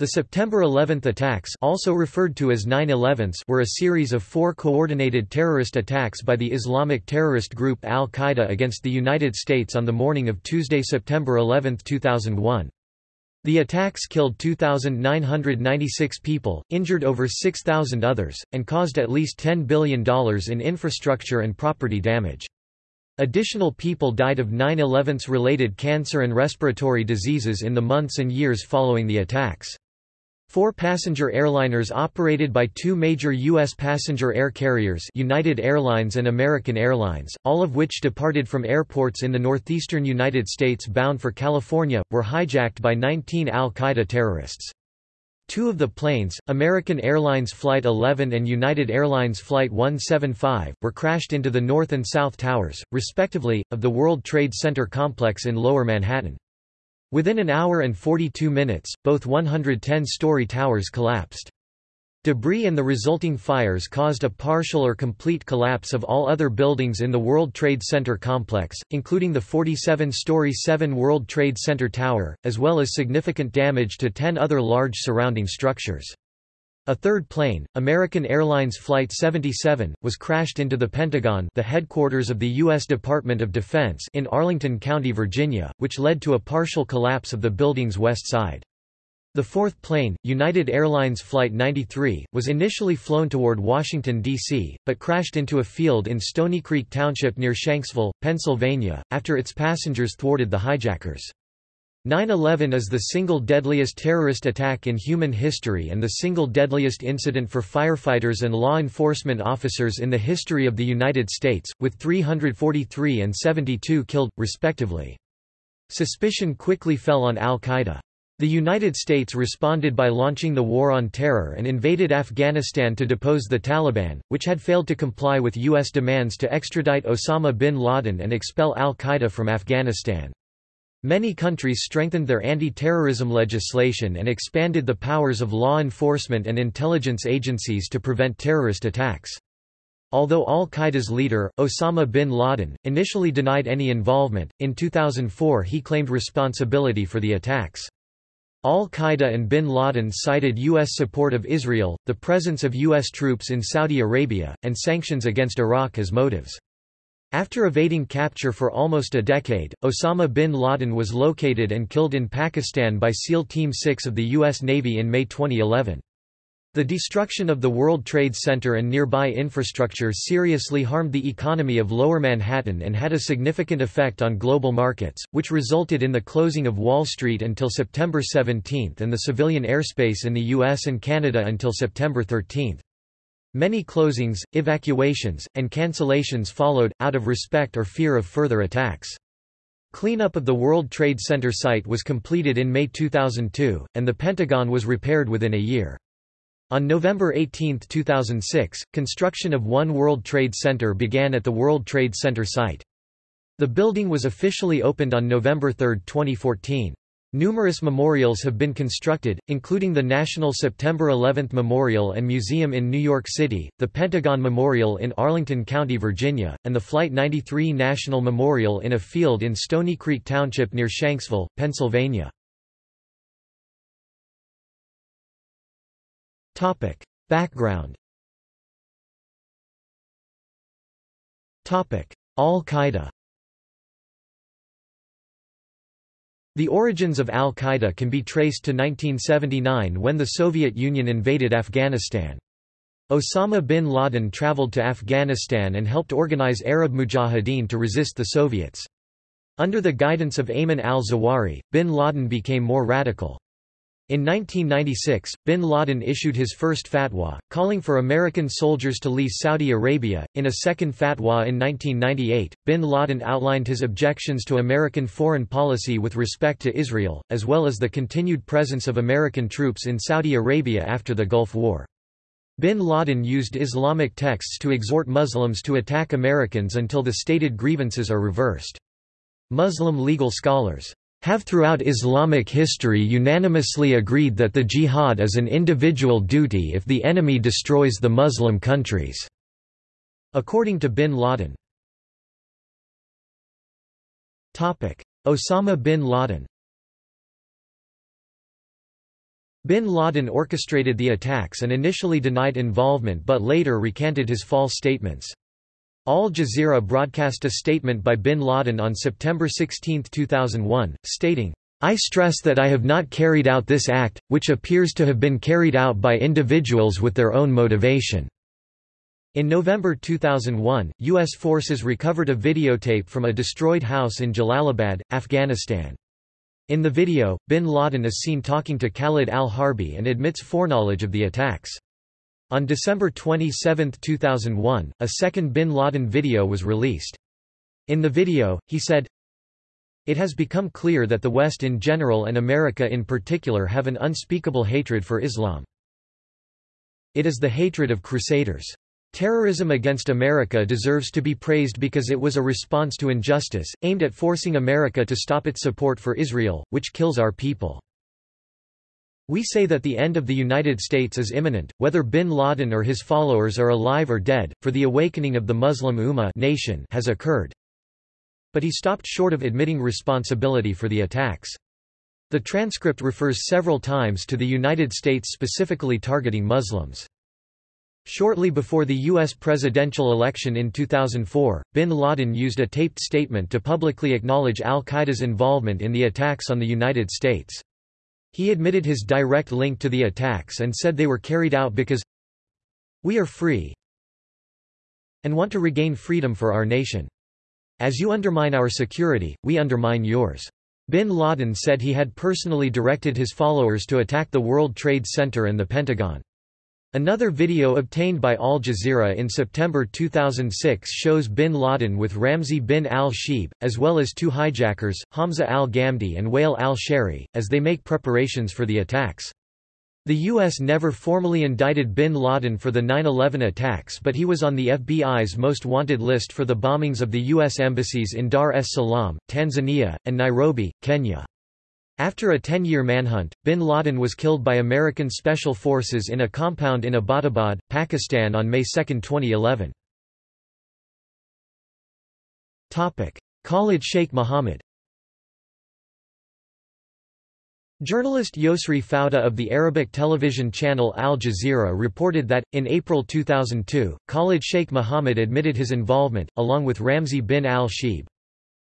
The September 11 attacks also referred to as 9-11s were a series of four coordinated terrorist attacks by the Islamic terrorist group Al-Qaeda against the United States on the morning of Tuesday, September 11, 2001. The attacks killed 2,996 people, injured over 6,000 others, and caused at least $10 billion in infrastructure and property damage. Additional people died of 9-11's related cancer and respiratory diseases in the months and years following the attacks. Four passenger airliners operated by two major U.S. passenger air carriers United Airlines and American Airlines, all of which departed from airports in the northeastern United States bound for California, were hijacked by 19 al-Qaeda terrorists. Two of the planes, American Airlines Flight 11 and United Airlines Flight 175, were crashed into the North and South Towers, respectively, of the World Trade Center complex in Lower Manhattan. Within an hour and 42 minutes, both 110-story towers collapsed. Debris and the resulting fires caused a partial or complete collapse of all other buildings in the World Trade Center complex, including the 47-story 7 World Trade Center Tower, as well as significant damage to 10 other large surrounding structures. A third plane, American Airlines Flight 77, was crashed into the Pentagon the headquarters of the U.S. Department of Defense in Arlington County, Virginia, which led to a partial collapse of the building's west side. The fourth plane, United Airlines Flight 93, was initially flown toward Washington, D.C., but crashed into a field in Stony Creek Township near Shanksville, Pennsylvania, after its passengers thwarted the hijackers. 9-11 is the single deadliest terrorist attack in human history and the single deadliest incident for firefighters and law enforcement officers in the history of the United States, with 343 and 72 killed, respectively. Suspicion quickly fell on al-Qaeda. The United States responded by launching the War on Terror and invaded Afghanistan to depose the Taliban, which had failed to comply with U.S. demands to extradite Osama bin Laden and expel al-Qaeda from Afghanistan. Many countries strengthened their anti-terrorism legislation and expanded the powers of law enforcement and intelligence agencies to prevent terrorist attacks. Although al-Qaeda's leader, Osama bin Laden, initially denied any involvement, in 2004 he claimed responsibility for the attacks. Al-Qaeda and bin Laden cited U.S. support of Israel, the presence of U.S. troops in Saudi Arabia, and sanctions against Iraq as motives. After evading capture for almost a decade, Osama bin Laden was located and killed in Pakistan by SEAL Team 6 of the U.S. Navy in May 2011. The destruction of the World Trade Center and nearby infrastructure seriously harmed the economy of Lower Manhattan and had a significant effect on global markets, which resulted in the closing of Wall Street until September 17 and the civilian airspace in the US and Canada until September 13. Many closings, evacuations, and cancellations followed, out of respect or fear of further attacks. Cleanup of the World Trade Center site was completed in May 2002, and the Pentagon was repaired within a year. On November 18, 2006, construction of One World Trade Center began at the World Trade Center site. The building was officially opened on November 3, 2014. Numerous memorials have been constructed, including the National September 11 Memorial and Museum in New York City, the Pentagon Memorial in Arlington County, Virginia, and the Flight 93 National Memorial in a field in Stony Creek Township near Shanksville, Pennsylvania. Background Al-Qaeda The origins of al-Qaeda can be traced to 1979 when the Soviet Union invaded Afghanistan. Osama bin Laden traveled to Afghanistan and helped organize Arab Mujahideen to resist the Soviets. Under the guidance of Ayman al-Zawahiri, bin Laden became more radical. In 1996, bin Laden issued his first fatwa, calling for American soldiers to leave Saudi Arabia. In a second fatwa in 1998, bin Laden outlined his objections to American foreign policy with respect to Israel, as well as the continued presence of American troops in Saudi Arabia after the Gulf War. Bin Laden used Islamic texts to exhort Muslims to attack Americans until the stated grievances are reversed. Muslim legal scholars have throughout Islamic history unanimously agreed that the jihad is an individual duty if the enemy destroys the Muslim countries." According to bin Laden. Osama bin Laden Bin Laden orchestrated the attacks and initially denied involvement but later recanted his false statements. Al Jazeera broadcast a statement by bin Laden on September 16, 2001, stating, I stress that I have not carried out this act, which appears to have been carried out by individuals with their own motivation. In November 2001, U.S. forces recovered a videotape from a destroyed house in Jalalabad, Afghanistan. In the video, bin Laden is seen talking to Khalid al-Harbi and admits foreknowledge of the attacks. On December 27, 2001, a second bin Laden video was released. In the video, he said, It has become clear that the West in general and America in particular have an unspeakable hatred for Islam. It is the hatred of crusaders. Terrorism against America deserves to be praised because it was a response to injustice, aimed at forcing America to stop its support for Israel, which kills our people. We say that the end of the United States is imminent, whether bin Laden or his followers are alive or dead, for the awakening of the Muslim Ummah nation has occurred. But he stopped short of admitting responsibility for the attacks. The transcript refers several times to the United States specifically targeting Muslims. Shortly before the U.S. presidential election in 2004, bin Laden used a taped statement to publicly acknowledge al-Qaeda's involvement in the attacks on the United States. He admitted his direct link to the attacks and said they were carried out because we are free and want to regain freedom for our nation. As you undermine our security, we undermine yours. Bin Laden said he had personally directed his followers to attack the World Trade Center and the Pentagon. Another video obtained by Al Jazeera in September 2006 shows bin Laden with Ramzi bin al-Shibh, as well as two hijackers, Hamza al-Ghamdi and Wael al-Shehri, as they make preparations for the attacks. The U.S. never formally indicted bin Laden for the 9-11 attacks but he was on the FBI's most wanted list for the bombings of the U.S. embassies in Dar es Salaam, Tanzania, and Nairobi, Kenya. After a 10-year manhunt, bin Laden was killed by American Special Forces in a compound in Abbottabad, Pakistan on May 2, 2011. Khalid Sheikh Mohammed Journalist Yosri Fouda of the Arabic television channel Al Jazeera reported that, in April 2002, Khalid Sheikh Mohammed admitted his involvement, along with Ramzi bin al-Shibh.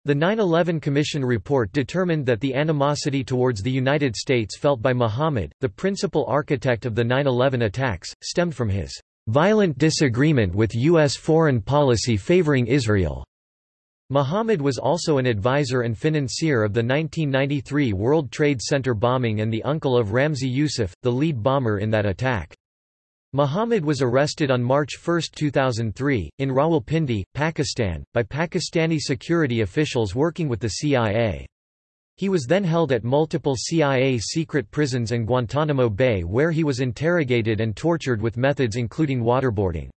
The 9-11 Commission report determined that the animosity towards the United States felt by Muhammad, the principal architect of the 9-11 attacks, stemmed from his violent disagreement with U.S. foreign policy favoring Israel. Muhammad was also an advisor and financier of the 1993 World Trade Center bombing and the uncle of Ramzi Youssef, the lead bomber in that attack. Muhammad was arrested on March 1, 2003, in Rawalpindi, Pakistan, by Pakistani security officials working with the CIA. He was then held at multiple CIA secret prisons and Guantanamo Bay where he was interrogated and tortured with methods including waterboarding.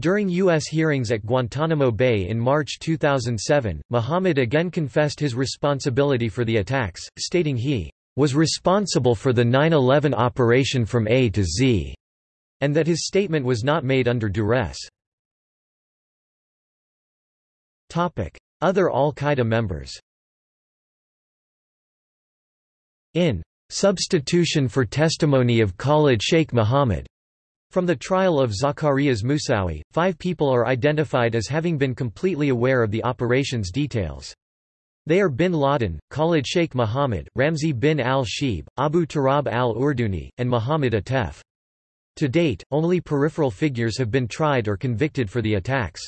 During U.S. hearings at Guantanamo Bay in March 2007, Muhammad again confessed his responsibility for the attacks, stating he was responsible for the 9-11 operation from A to Z and that his statement was not made under duress. Other al-Qaeda members In substitution for testimony of Khalid Sheikh Mohammed from the trial of Zacarias Moussaoui, five people are identified as having been completely aware of the operation's details. They are bin Laden, Khalid Sheikh Mohammed, Ramzi bin al-Shibh, Abu Turab al-Urduni, and Muhammad Atef. To date, only peripheral figures have been tried or convicted for the attacks.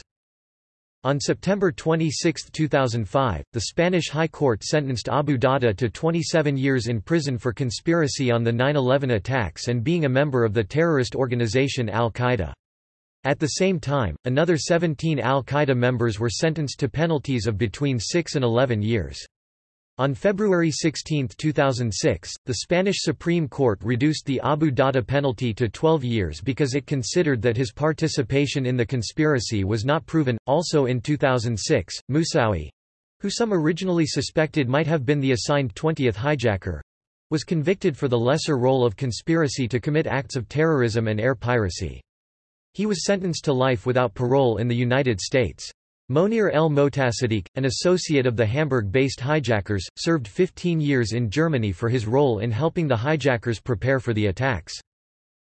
On September 26, 2005, the Spanish High Court sentenced Abu Dahdah to 27 years in prison for conspiracy on the 9-11 attacks and being a member of the terrorist organization Al-Qaeda. At the same time, another 17 Al-Qaeda members were sentenced to penalties of between 6 and 11 years. On February 16, 2006, the Spanish Supreme Court reduced the Abu Dahdah penalty to 12 years because it considered that his participation in the conspiracy was not proven. Also in 2006, Moussaoui who some originally suspected might have been the assigned 20th hijacker was convicted for the lesser role of conspiracy to commit acts of terrorism and air piracy. He was sentenced to life without parole in the United States. Monir el Motasadiq, an associate of the Hamburg-based hijackers, served 15 years in Germany for his role in helping the hijackers prepare for the attacks.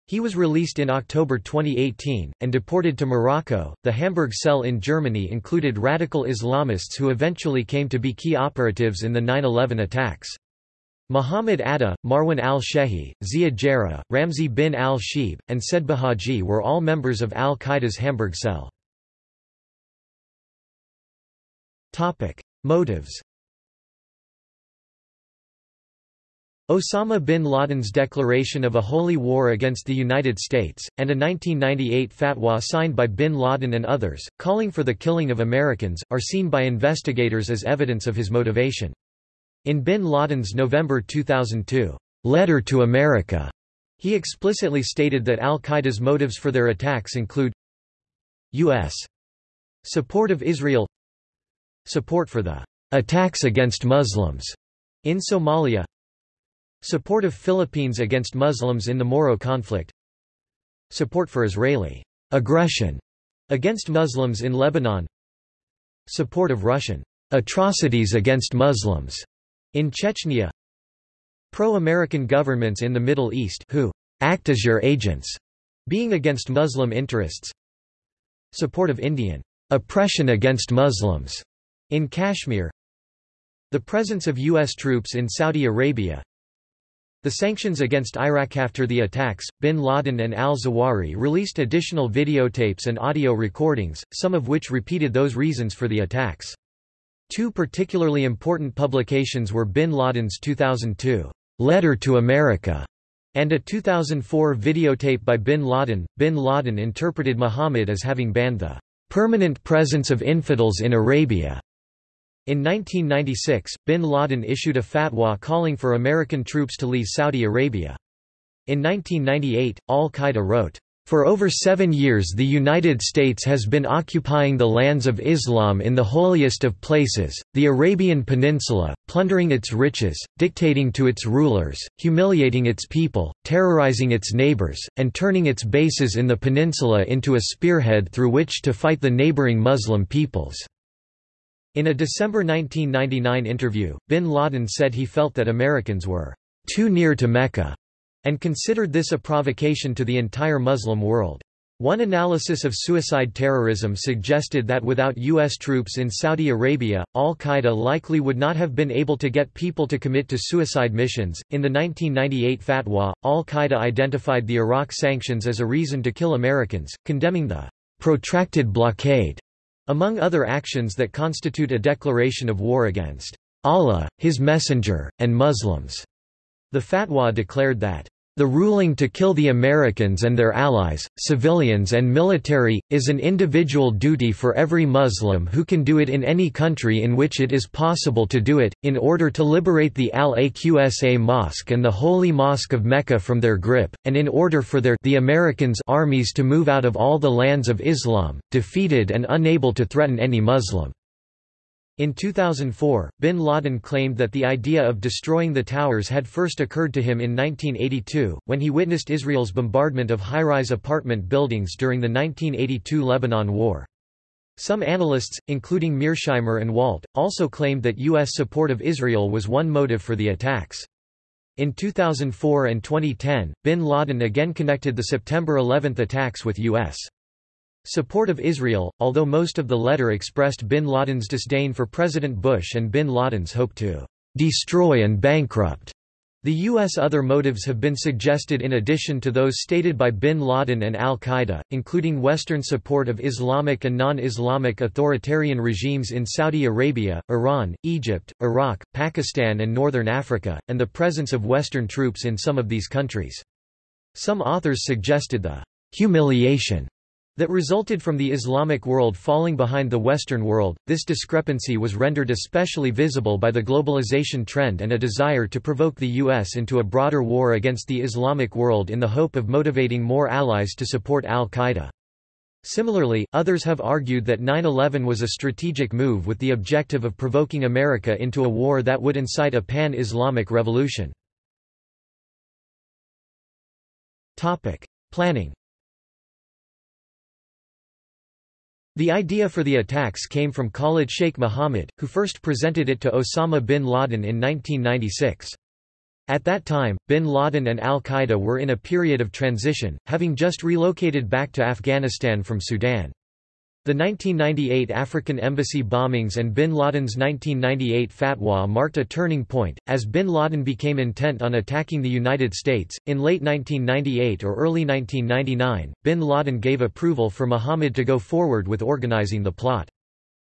He was released in October 2018, and deported to Morocco. The Hamburg cell in Germany included radical Islamists who eventually came to be key operatives in the 9-11 attacks. Muhammad Atta, Marwan al-Shehi, Ziad Jarrah, Ramzi bin al-Shibh, and Said Bahaji were all members of al-Qaeda's Hamburg cell. Motives Osama bin Laden's declaration of a holy war against the United States, and a 1998 fatwa signed by bin Laden and others, calling for the killing of Americans, are seen by investigators as evidence of his motivation. In bin Laden's November 2002 letter to America, he explicitly stated that al-Qaeda's motives for their attacks include U.S. support of Israel Support for the attacks against Muslims in Somalia Support of Philippines against Muslims in the Moro conflict Support for Israeli aggression against Muslims in Lebanon Support of Russian atrocities against Muslims in Chechnya Pro-American governments in the Middle East who act as your agents, being against Muslim interests Support of Indian oppression against Muslims in Kashmir The presence of U.S. troops in Saudi Arabia The sanctions against Iraq after the attacks, bin Laden and al-Zawahiri released additional videotapes and audio recordings, some of which repeated those reasons for the attacks. Two particularly important publications were bin Laden's 2002 Letter to America and a 2004 videotape by bin Laden. Bin Laden interpreted Muhammad as having banned the permanent presence of infidels in Arabia in 1996, bin Laden issued a fatwa calling for American troops to leave Saudi Arabia. In 1998, al-Qaeda wrote, for over seven years the United States has been occupying the lands of Islam in the holiest of places, the Arabian Peninsula, plundering its riches, dictating to its rulers, humiliating its people, terrorizing its neighbors, and turning its bases in the peninsula into a spearhead through which to fight the neighboring Muslim peoples. In a December 1999 interview, bin Laden said he felt that Americans were too near to Mecca, and considered this a provocation to the entire Muslim world. One analysis of suicide terrorism suggested that without U.S. troops in Saudi Arabia, al-Qaeda likely would not have been able to get people to commit to suicide missions. In the 1998 fatwa, al-Qaeda identified the Iraq sanctions as a reason to kill Americans, condemning the protracted blockade among other actions that constitute a declaration of war against Allah, His Messenger, and Muslims. The fatwa declared that the ruling to kill the Americans and their allies, civilians and military, is an individual duty for every Muslim who can do it in any country in which it is possible to do it, in order to liberate the Al-Aqsa Mosque and the Holy Mosque of Mecca from their grip, and in order for their the Americans armies to move out of all the lands of Islam, defeated and unable to threaten any Muslim. In 2004, bin Laden claimed that the idea of destroying the towers had first occurred to him in 1982, when he witnessed Israel's bombardment of high-rise apartment buildings during the 1982 Lebanon War. Some analysts, including Mearsheimer and Walt, also claimed that U.S. support of Israel was one motive for the attacks. In 2004 and 2010, bin Laden again connected the September 11 attacks with U.S. Support of Israel, although most of the letter expressed bin Laden's disdain for President Bush and bin Laden's hope to destroy and bankrupt the U.S. Other motives have been suggested in addition to those stated by bin Laden and al-Qaeda, including Western support of Islamic and non-Islamic authoritarian regimes in Saudi Arabia, Iran, Egypt, Iraq, Pakistan and Northern Africa, and the presence of Western troops in some of these countries. Some authors suggested the humiliation that resulted from the Islamic world falling behind the Western world. This discrepancy was rendered especially visible by the globalization trend and a desire to provoke the U.S. into a broader war against the Islamic world in the hope of motivating more allies to support al-Qaeda. Similarly, others have argued that 9-11 was a strategic move with the objective of provoking America into a war that would incite a pan-Islamic revolution. Planning The idea for the attacks came from Khalid Sheikh Mohammed, who first presented it to Osama bin Laden in 1996. At that time, bin Laden and al-Qaeda were in a period of transition, having just relocated back to Afghanistan from Sudan. The 1998 African embassy bombings and bin Laden's 1998 fatwa marked a turning point, as bin Laden became intent on attacking the United States. In late 1998 or early 1999, bin Laden gave approval for Mohammed to go forward with organizing the plot.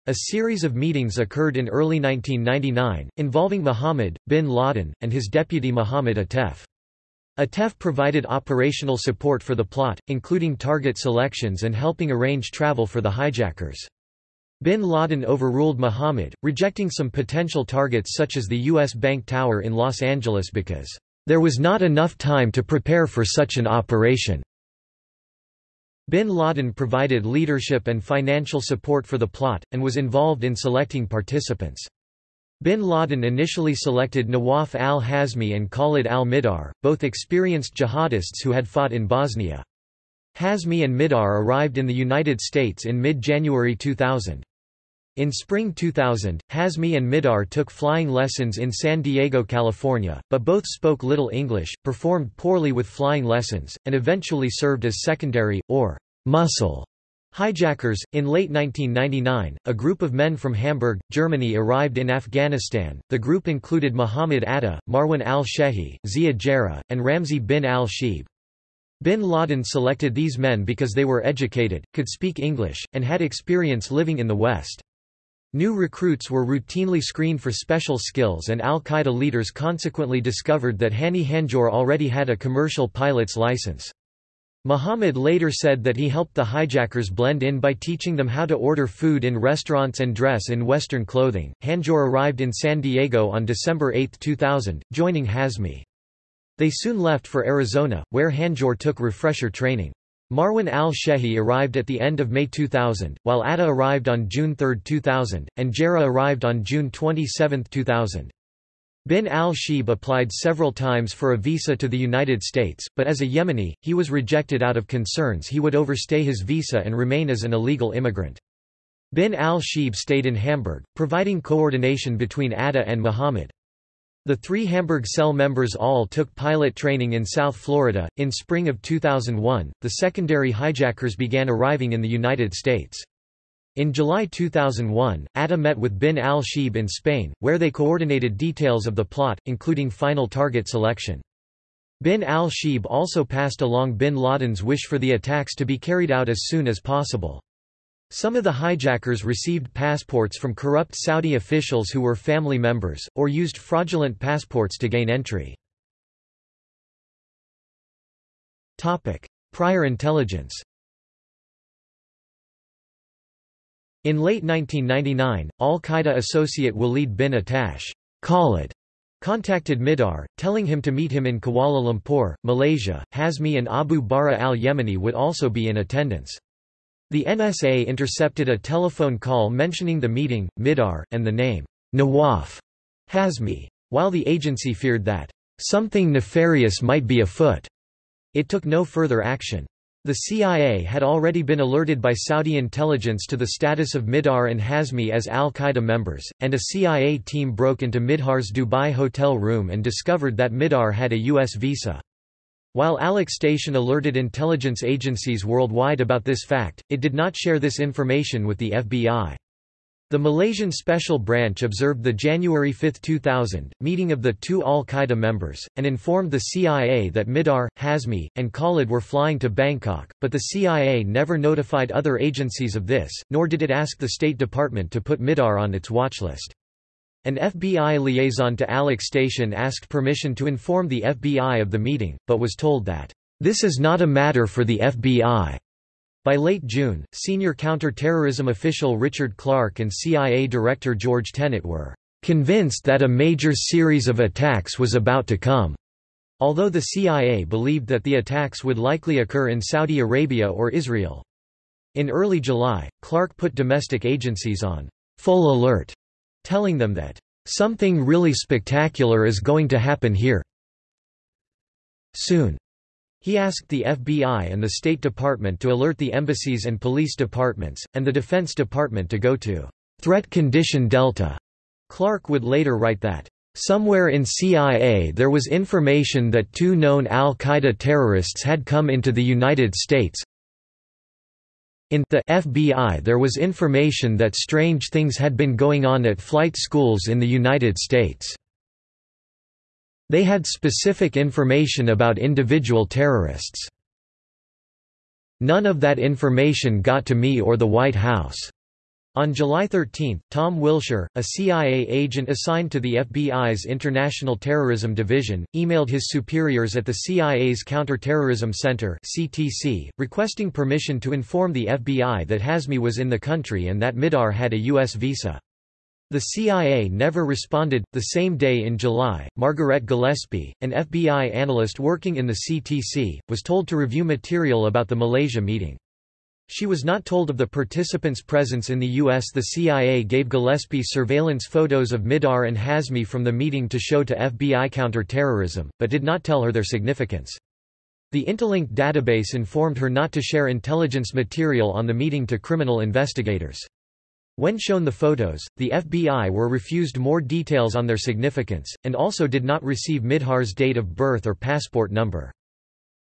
A series of meetings occurred in early 1999, involving Mohammed, bin Laden, and his deputy Mohammed Atef. Atef provided operational support for the plot, including target selections and helping arrange travel for the hijackers. Bin Laden overruled Mohammed, rejecting some potential targets such as the U.S. Bank Tower in Los Angeles because, "...there was not enough time to prepare for such an operation." Bin Laden provided leadership and financial support for the plot, and was involved in selecting participants. Bin Laden initially selected Nawaf al-Hazmi and Khalid al-Mihdhar, both experienced jihadists who had fought in Bosnia. Hazmi and Mihdhar arrived in the United States in mid-January 2000. In spring 2000, Hazmi and Mihdhar took flying lessons in San Diego, California, but both spoke little English, performed poorly with flying lessons, and eventually served as secondary, or muscle Hijackers. In late 1999, a group of men from Hamburg, Germany arrived in Afghanistan. The group included Muhammad Atta, Marwan al Shehi, Ziad Jarrah, and Ramzi bin al Shibh. Bin Laden selected these men because they were educated, could speak English, and had experience living in the West. New recruits were routinely screened for special skills and al-Qaeda leaders consequently discovered that Hani Hanjour already had a commercial pilot's license. Muhammad later said that he helped the hijackers blend in by teaching them how to order food in restaurants and dress in Western clothing. Hanjour arrived in San Diego on December 8, 2000, joining Hazmi. They soon left for Arizona, where Hanjour took refresher training. Marwan al-Shehi arrived at the end of May 2000, while Atta arrived on June 3, 2000, and Jarrah arrived on June 27, 2000. Bin al-Shibh applied several times for a visa to the United States, but as a Yemeni, he was rejected out of concerns he would overstay his visa and remain as an illegal immigrant. Bin al-Shibh stayed in Hamburg, providing coordination between Atta and Muhammad. The three Hamburg cell members all took pilot training in South Florida. In spring of 2001, the secondary hijackers began arriving in the United States. In July 2001, Atta met with bin al-Shibh in Spain, where they coordinated details of the plot, including final target selection. Bin al-Shibh also passed along bin Laden's wish for the attacks to be carried out as soon as possible. Some of the hijackers received passports from corrupt Saudi officials who were family members, or used fraudulent passports to gain entry. Prior intelligence In late 1999, al-Qaeda associate Walid bin Attash Khalid contacted Mihdhar, telling him to meet him in Kuala Lumpur, Malaysia. Hazmi and Abu Bara al-Yemeni would also be in attendance. The NSA intercepted a telephone call mentioning the meeting, Mihdhar, and the name Nawaf Hazmi. While the agency feared that something nefarious might be afoot, it took no further action. The CIA had already been alerted by Saudi intelligence to the status of Mihdhar and Hazmi as al-Qaeda members, and a CIA team broke into Mihdhar's Dubai hotel room and discovered that Mihdhar had a U.S. visa. While ALEC Station alerted intelligence agencies worldwide about this fact, it did not share this information with the FBI. The Malaysian Special Branch observed the January 5, 2000, meeting of the two al-Qaeda members, and informed the CIA that Mihdhar, Hazmi, and Khalid were flying to Bangkok, but the CIA never notified other agencies of this, nor did it ask the State Department to put Mihdhar on its watchlist. An FBI liaison to ALEC Station asked permission to inform the FBI of the meeting, but was told that, "...this is not a matter for the FBI." By late June, senior counter-terrorism official Richard Clarke and CIA Director George Tenet were convinced that a major series of attacks was about to come, although the CIA believed that the attacks would likely occur in Saudi Arabia or Israel. In early July, Clarke put domestic agencies on full alert, telling them that something really spectacular is going to happen here soon. He asked the FBI and the State Department to alert the embassies and police departments, and the Defense Department to go to threat condition Delta. Clarke would later write that, Somewhere in CIA there was information that two known al-Qaeda terrorists had come into the United States. In the FBI there was information that strange things had been going on at flight schools in the United States. They had specific information about individual terrorists. None of that information got to me or the White House. On July 13, Tom Wilshire, a CIA agent assigned to the FBI's International Terrorism Division, emailed his superiors at the CIA's Counterterrorism Center (CTC), requesting permission to inform the FBI that Hazmi was in the country and that Mihdhar had a U.S. visa. The CIA never responded. The same day in July, Margaret Gillespie, an FBI analyst working in the CTC, was told to review material about the Malaysia meeting. She was not told of the participants' presence in the U.S. The CIA gave Gillespie surveillance photos of Mihdhar and Hazmi from the meeting to show to FBI counterterrorism, but did not tell her their significance. The Intelink database informed her not to share intelligence material on the meeting to criminal investigators. When shown the photos, the FBI were refused more details on their significance, and also did not receive Mihdhar's date of birth or passport number.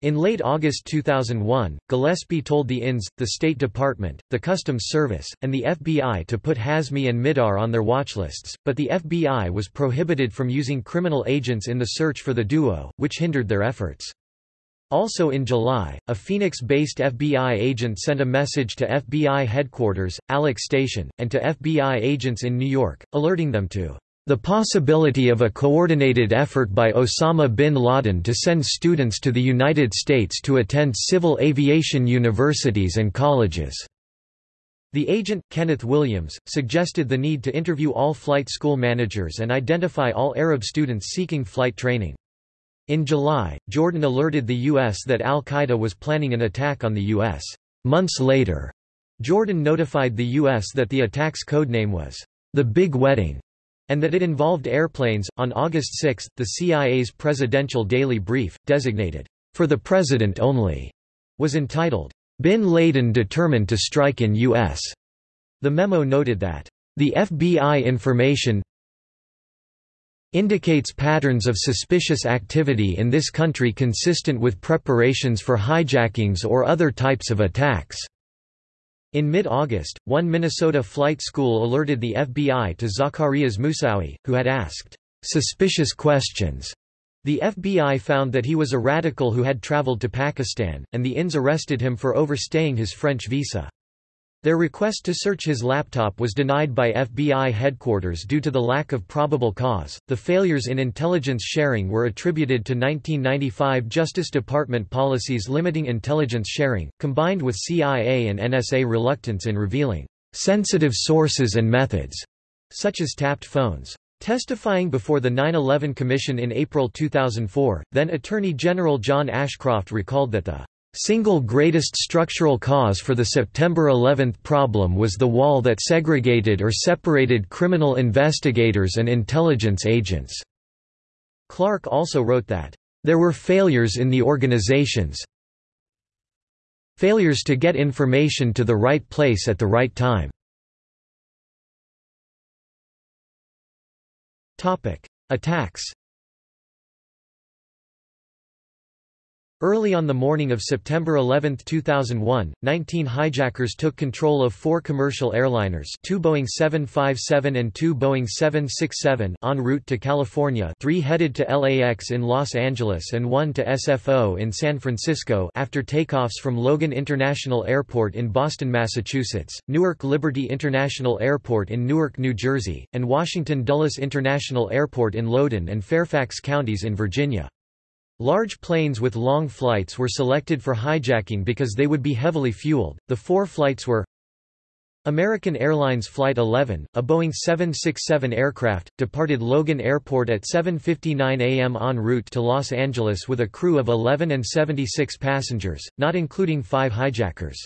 In late August 2001, Gillespie told the INS, the State Department, the Customs Service, and the FBI to put Hazmi and Mihdhar on their watchlists, but the FBI was prohibited from using criminal agents in the search for the duo, which hindered their efforts. Also in July, a Phoenix-based FBI agent sent a message to FBI headquarters, ALEC Station, and to FBI agents in New York, alerting them to the possibility of a coordinated effort by Osama bin Laden to send students to the United States to attend civil aviation universities and colleges. The agent, Kenneth Williams, suggested the need to interview all flight school managers and identify all Arab students seeking flight training. In July, Jordan alerted the U.S. that al-Qaeda was planning an attack on the U.S. Months later, Jordan notified the U.S. that the attack's codename was, "...the Big Wedding", and that it involved airplanes. On August 6, the CIA's presidential daily brief, designated, For the President Only, was entitled, Bin Laden Determined to Strike in U.S. The memo noted that, The FBI information indicates patterns of suspicious activity in this country consistent with preparations for hijackings or other types of attacks. In mid-August, one Minnesota flight school alerted the FBI to Zacarias Moussaoui, who had asked suspicious questions. The FBI found that he was a radical who had traveled to Pakistan, and the INS arrested him for overstaying his French visa. Their request to search his laptop was denied by FBI headquarters due to the lack of probable cause. The failures in intelligence sharing were attributed to 1995 Justice Department policies limiting intelligence sharing, combined with CIA and NSA reluctance in revealing sensitive sources and methods, such as tapped phones. Testifying before the 9-11 Commission in April 2004, then Attorney General John Ashcroft recalled that the Single greatest structural cause for the September 11 problem was the wall that segregated or separated criminal investigators and intelligence agents. Clarke also wrote that, "...there were failures in the organizations failures to get information to the right place at the right time." Attacks Early on the morning of September 11, 2001, 19 hijackers took control of four commercial airliners two Boeing 757 and two Boeing 767 en route to California three headed to LAX in Los Angeles and one to SFO in San Francisco after takeoffs from Logan International Airport in Boston, Massachusetts, Newark Liberty International Airport in Newark, New Jersey, and Washington Dulles International Airport in Loudoun and Fairfax counties in Virginia. Large planes with long flights were selected for hijacking because they would be heavily fueled. The four flights were American Airlines Flight 11, a Boeing 767 aircraft, departed Logan Airport at 7.59 am en route to Los Angeles with a crew of 11 and 76 passengers, not including five hijackers.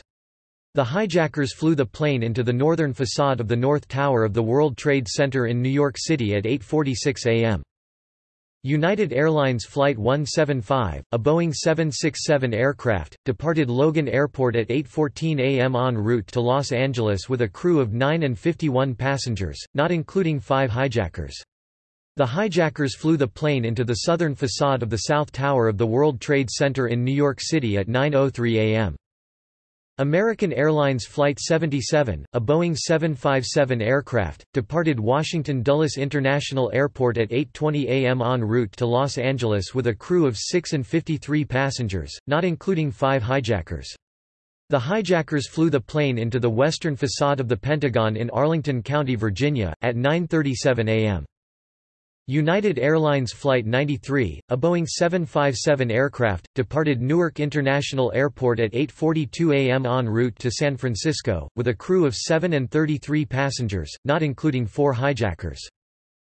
The hijackers flew the plane into the northern facade of the North Tower of the World Trade Center in New York City at 8.46 am. United Airlines Flight 175, a Boeing 767 aircraft, departed Logan Airport at 8.14 am en route to Los Angeles with a crew of 9 and 51 passengers, not including five hijackers. The hijackers flew the plane into the southern facade of the South Tower of the World Trade Center in New York City at 9.03 am. American Airlines Flight 77, a Boeing 757 aircraft, departed Washington Dulles International Airport at 8.20 am en route to Los Angeles with a crew of 6 and 53 passengers, not including five hijackers. The hijackers flew the plane into the western facade of the Pentagon in Arlington County, Virginia, at 9.37 am. United Airlines Flight 93, a Boeing 757 aircraft, departed Newark International Airport at 8.42 am en route to San Francisco, with a crew of 7 and 33 passengers, not including four hijackers.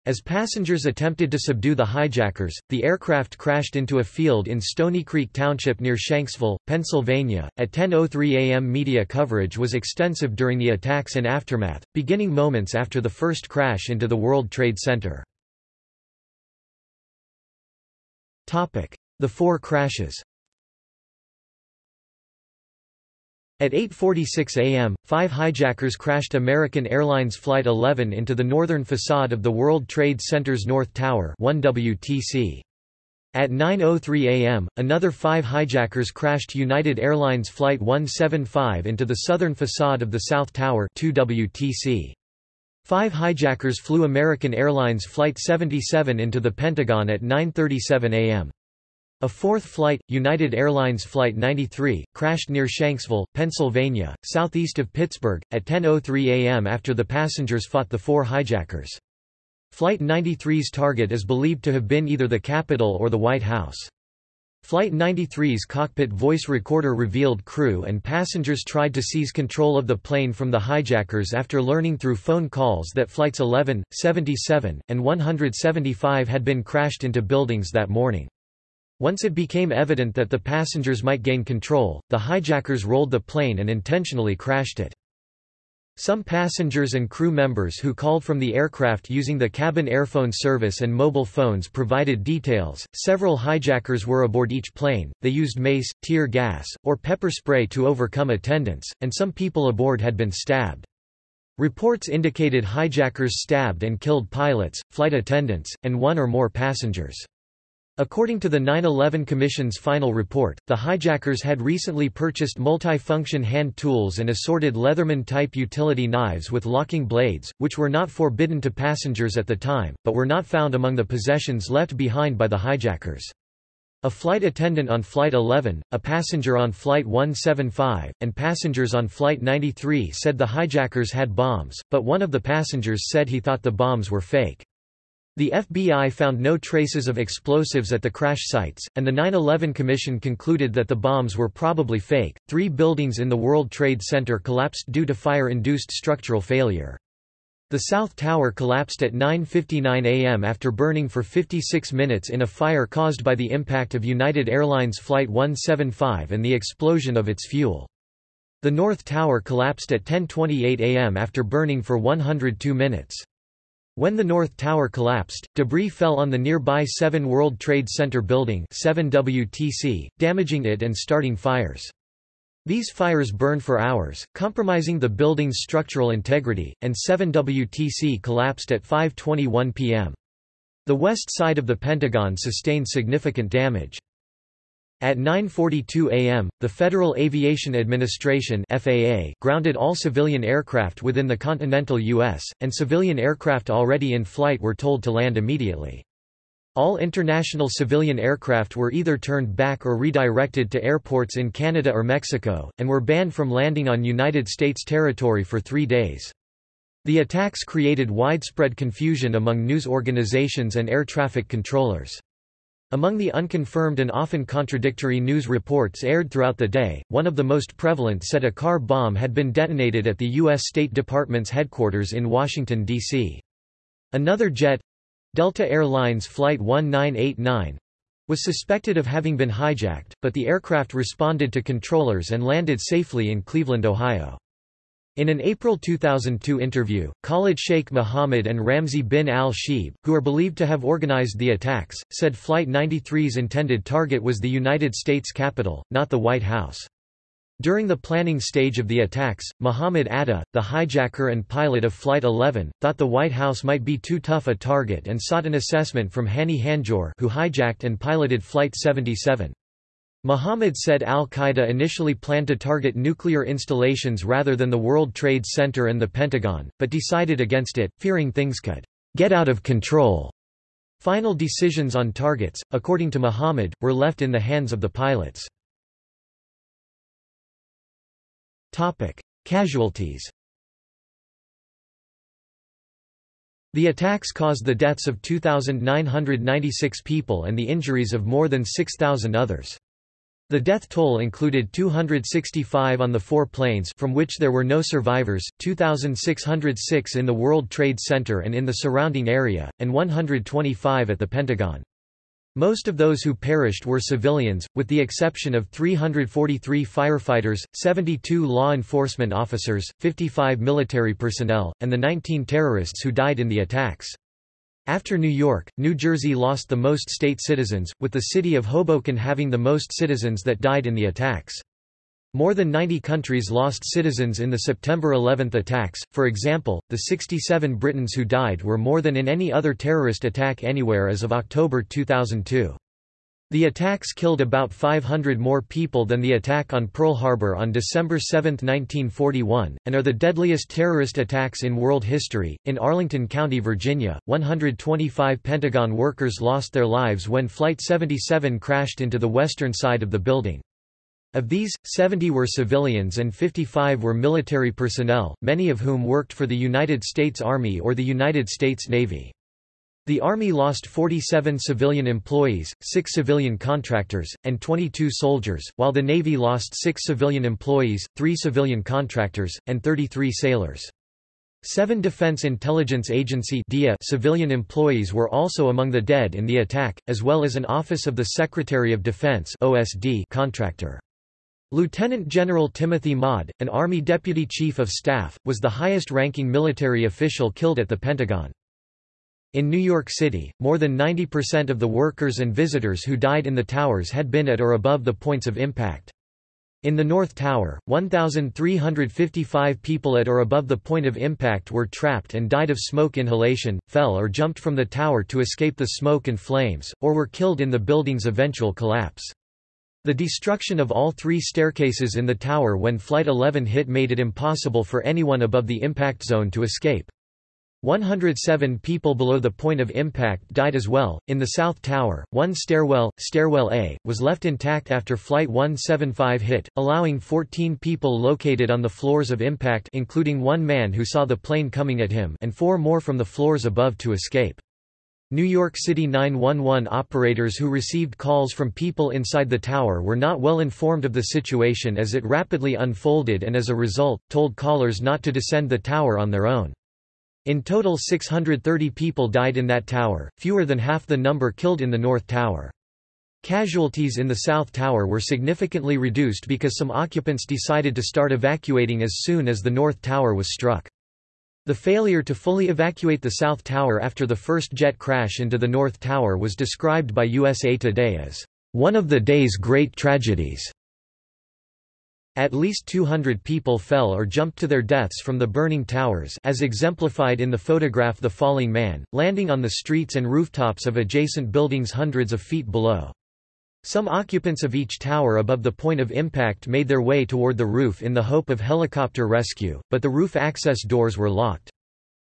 As passengers attempted to subdue the hijackers, the aircraft crashed into a field in Stony Creek Township near Shanksville, Pennsylvania. At 10:03 a.m. media coverage was extensive during the attacks and aftermath, beginning moments after the first crash into the World Trade Center. The four crashes At 8.46 am, five hijackers crashed American Airlines Flight 11 into the northern facade of the World Trade Center's North Tower 1 WTC. At 9.03 am, another five hijackers crashed United Airlines Flight 175 into the southern facade of the South Tower 2 WTC. Five hijackers flew American Airlines Flight 77 into the Pentagon at 9.37 am. A fourth flight, United Airlines Flight 93, crashed near Shanksville, Pennsylvania, southeast of Pittsburgh, at 10.03 am after the passengers fought the four hijackers. Flight 93's target is believed to have been either the Capitol or the White House. Flight 93's cockpit voice recorder revealed crew and passengers tried to seize control of the plane from the hijackers after learning through phone calls that flights 11, 77, and 175 had been crashed into buildings that morning. Once it became evident that the passengers might gain control, the hijackers rolled the plane and intentionally crashed it. Some passengers and crew members who called from the aircraft using the cabin airphone service and mobile phones provided details. Several hijackers were aboard each plane, they used mace, tear gas, or pepper spray to overcome attendants, and some people aboard had been stabbed. Reports indicated hijackers stabbed and killed pilots, flight attendants, and one or more passengers. According to the 9-11 Commission's final report, the hijackers had recently purchased multi-function hand tools and assorted Leatherman-type utility knives with locking blades, which were not forbidden to passengers at the time, but were not found among the possessions left behind by the hijackers. A flight attendant on Flight 11, a passenger on Flight 175, and passengers on Flight 93 said the hijackers had bombs, but one of the passengers said he thought the bombs were fake. The FBI found no traces of explosives at the crash sites, and the 9-11 Commission concluded that the bombs were probably fake. Three buildings in the World Trade Center collapsed due to fire-induced structural failure. The South Tower collapsed at 9.59 am after burning for 56 minutes in a fire caused by the impact of United Airlines Flight 175 and the explosion of its fuel. The North Tower collapsed at 10.28 am after burning for 102 minutes. When the North Tower collapsed, debris fell on the nearby 7 World Trade Center building 7 WTC, damaging it and starting fires. These fires burned for hours, compromising the building's structural integrity, and 7 WTC collapsed at 5.21 p.m. The west side of the Pentagon sustained significant damage. At 9.42 am, the Federal Aviation Administration FAA grounded all civilian aircraft within the continental U.S., and civilian aircraft already in flight were told to land immediately. All international civilian aircraft were either turned back or redirected to airports in Canada or Mexico, and were banned from landing on United States territory for three days. The attacks created widespread confusion among news organizations and air traffic controllers. Among the unconfirmed and often contradictory news reports aired throughout the day, one of the most prevalent said a car bomb had been detonated at the U.S. State Department's headquarters in Washington, D.C. Another jet—Delta Airlines Flight 1989, was suspected of having been hijacked, but the aircraft responded to controllers and landed safely in Cleveland, Ohio. In an April 2002 interview, Khalid Sheikh Mohammed and Ramzi bin al-Shibh, who are believed to have organized the attacks, said Flight 93's intended target was the United States Capitol, not the White House. During the planning stage of the attacks, Muhammad Atta, the hijacker and pilot of Flight 11, thought the White House might be too tough a target and sought an assessment from Hani Hanjour who hijacked and piloted Flight 77. Muhammad said al-Qaeda initially planned to target nuclear installations rather than the World Trade Center and the Pentagon, but decided against it, fearing things could get out of control. Final decisions on targets, according to Muhammad, were left in the hands of the pilots. Casualties The attacks caused the deaths of 2,996 people and the injuries of more than 6,000 others. The death toll included 265 on the four planes from which there were no survivors, 2,606 in the World Trade Center and in the surrounding area, and 125 at the Pentagon. Most of those who perished were civilians, with the exception of 343 firefighters, 72 law enforcement officers, 55 military personnel, and the 19 terrorists who died in the attacks. After New York, New Jersey lost the most state citizens, with the city of Hoboken having the most citizens that died in the attacks. More than 90 countries lost citizens in the September 11 attacks, for example, the 67 Britons who died were more than in any other terrorist attack anywhere as of October 2002. The attacks killed about 500 more people than the attack on Pearl Harbor on December 7, 1941, and are the deadliest terrorist attacks in world history. In Arlington County, Virginia, 125 Pentagon workers lost their lives when Flight 77 crashed into the western side of the building. Of these, 70 were civilians and 55 were military personnel, many of whom worked for the United States Army or the United States Navy. The Army lost 47 civilian employees, 6 civilian contractors, and 22 soldiers, while the Navy lost 6 civilian employees, 3 civilian contractors, and 33 sailors. Seven Defense Intelligence Agency civilian employees were also among the dead in the attack, as well as an Office of the Secretary of Defense contractor. Lieutenant General Timothy Maude, an Army Deputy Chief of Staff, was the highest-ranking military official killed at the Pentagon. In New York City, more than 90% of the workers and visitors who died in the towers had been at or above the points of impact. In the North Tower, 1,355 people at or above the point of impact were trapped and died of smoke inhalation, fell or jumped from the tower to escape the smoke and flames, or were killed in the building's eventual collapse. The destruction of all three staircases in the tower when Flight 11 hit made it impossible for anyone above the impact zone to escape. 107 people below the point of impact died as well. In the South Tower, one stairwell, Stairwell A, was left intact after Flight 175 hit, allowing 14 people located on the floors of impact including one man who saw the plane coming at him and four more from the floors above to escape. New York City 911 operators who received calls from people inside the tower were not well informed of the situation as it rapidly unfolded and as a result, told callers not to descend the tower on their own. In total 630 people died in that tower, fewer than half the number killed in the North Tower. Casualties in the South Tower were significantly reduced because some occupants decided to start evacuating as soon as the North Tower was struck. The failure to fully evacuate the South Tower after the first jet crash into the North Tower was described by USA Today as one of the day's great tragedies. At least 200 people fell or jumped to their deaths from the burning towers as exemplified in the photograph The Falling Man, landing on the streets and rooftops of adjacent buildings hundreds of feet below. Some occupants of each tower above the point of impact made their way toward the roof in the hope of helicopter rescue, but the roof access doors were locked.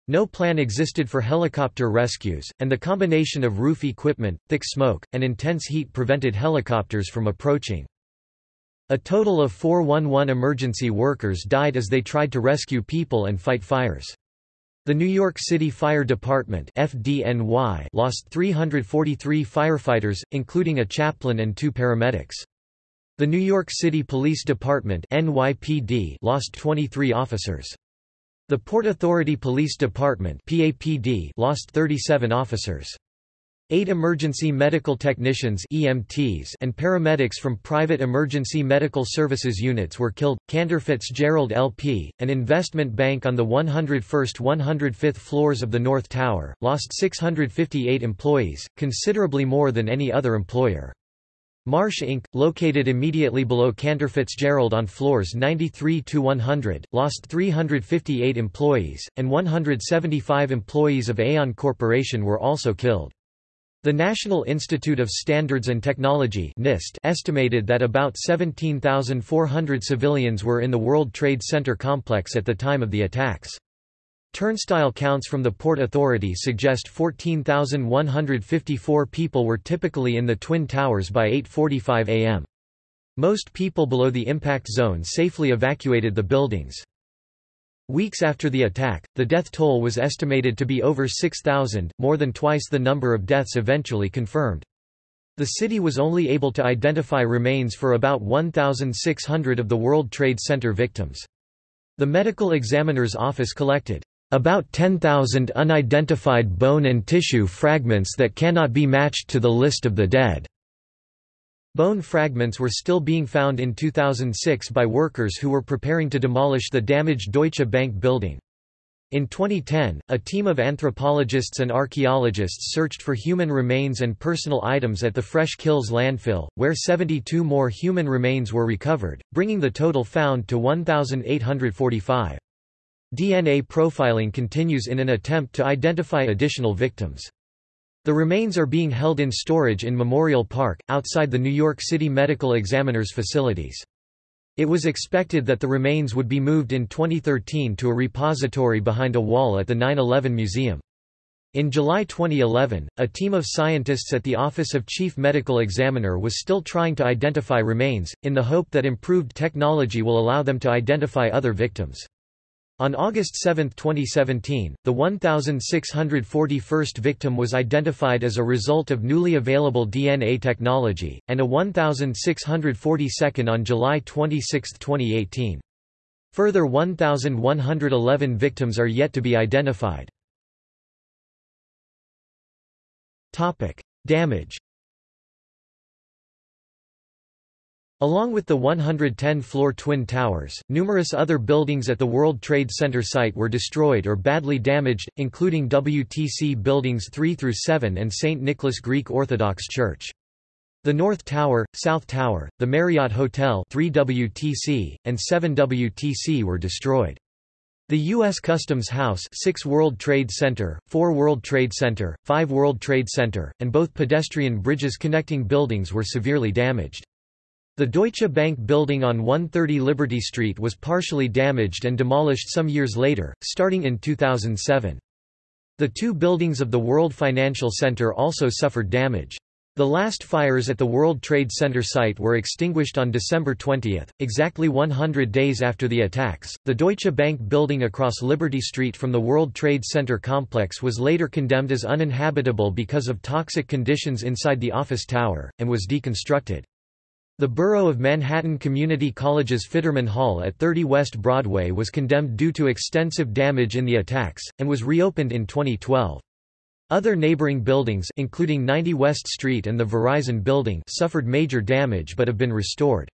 No plan existed for helicopter rescues, and the combination of roof equipment, thick smoke, and intense heat prevented helicopters from approaching. A total of 411 emergency workers died as they tried to rescue people and fight fires. The New York City Fire Department FDNY lost 343 firefighters, including a chaplain and two paramedics. The New York City Police Department NYPD lost 23 officers. The Port Authority Police Department PAPD lost 37 officers. Eight emergency medical technicians EMTs and paramedics from private emergency medical services units were killed. Cantor Fitzgerald LP, an investment bank on the 101st–105th floors of the North Tower, lost 658 employees, considerably more than any other employer. Marsh Inc., located immediately below Cantor Fitzgerald on floors 93 to 100, lost 358 employees, and 175 employees of Aon Corporation were also killed. The National Institute of Standards and Technology NIST estimated that about 17,400 civilians were in the World Trade Center complex at the time of the attacks. Turnstile counts from the Port Authority suggest 14,154 people were typically in the Twin Towers by 8.45 am. Most people below the impact zone safely evacuated the buildings. Weeks after the attack, the death toll was estimated to be over 6,000, more than twice the number of deaths eventually confirmed. The city was only able to identify remains for about 1,600 of the World Trade Center victims. The medical examiner's office collected about 10,000 unidentified bone and tissue fragments that cannot be matched to the list of the dead. Bone fragments were still being found in 2006 by workers who were preparing to demolish the damaged Deutsche Bank building. In 2010, a team of anthropologists and archaeologists searched for human remains and personal items at the Fresh Kills landfill, where 72 more human remains were recovered, bringing the total found to 1,845. DNA profiling continues in an attempt to identify additional victims. The remains are being held in storage in Memorial Park, outside the New York City Medical Examiner's facilities. It was expected that the remains would be moved in 2013 to a repository behind a wall at the 9-11 Museum. In July 2011, a team of scientists at the Office of Chief Medical Examiner was still trying to identify remains, in the hope that improved technology will allow them to identify other victims. On August 7, 2017, the 1,641st victim was identified as a result of newly available DNA technology, and a 1,642nd on July 26, 2018. Further 1,111 victims are yet to be identified. Damage Along with the 110-floor Twin Towers, numerous other buildings at the World Trade Center site were destroyed or badly damaged, including WTC Buildings 3 through 7 and St. Nicholas Greek Orthodox Church. The North Tower, South Tower, the Marriott Hotel 3WTC, and 7WTC were destroyed. The U.S. Customs House 6 World Trade Center, 4 World Trade Center, 5 World Trade Center, and both pedestrian bridges connecting buildings were severely damaged. The Deutsche Bank building on 130 Liberty Street was partially damaged and demolished some years later, starting in 2007. The two buildings of the World Financial Center also suffered damage. The last fires at the World Trade Center site were extinguished on December 20, exactly 100 days after the attacks. The Deutsche Bank building across Liberty Street from the World Trade Center complex was later condemned as uninhabitable because of toxic conditions inside the office tower, and was deconstructed. The Borough of Manhattan Community College's Fitterman Hall at 30 West Broadway was condemned due to extensive damage in the attacks, and was reopened in 2012. Other neighboring buildings including 90 West Street and the Verizon Building suffered major damage but have been restored.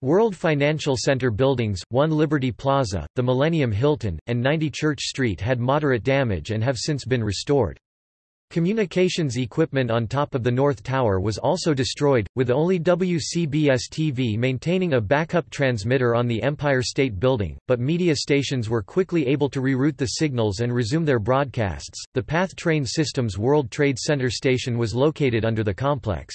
World Financial Center buildings, 1 Liberty Plaza, the Millennium Hilton, and 90 Church Street had moderate damage and have since been restored. Communications equipment on top of the North Tower was also destroyed, with only WCBS-TV maintaining a backup transmitter on the Empire State Building, but media stations were quickly able to reroute the signals and resume their broadcasts. The PATH Train Systems World Trade Center station was located under the complex.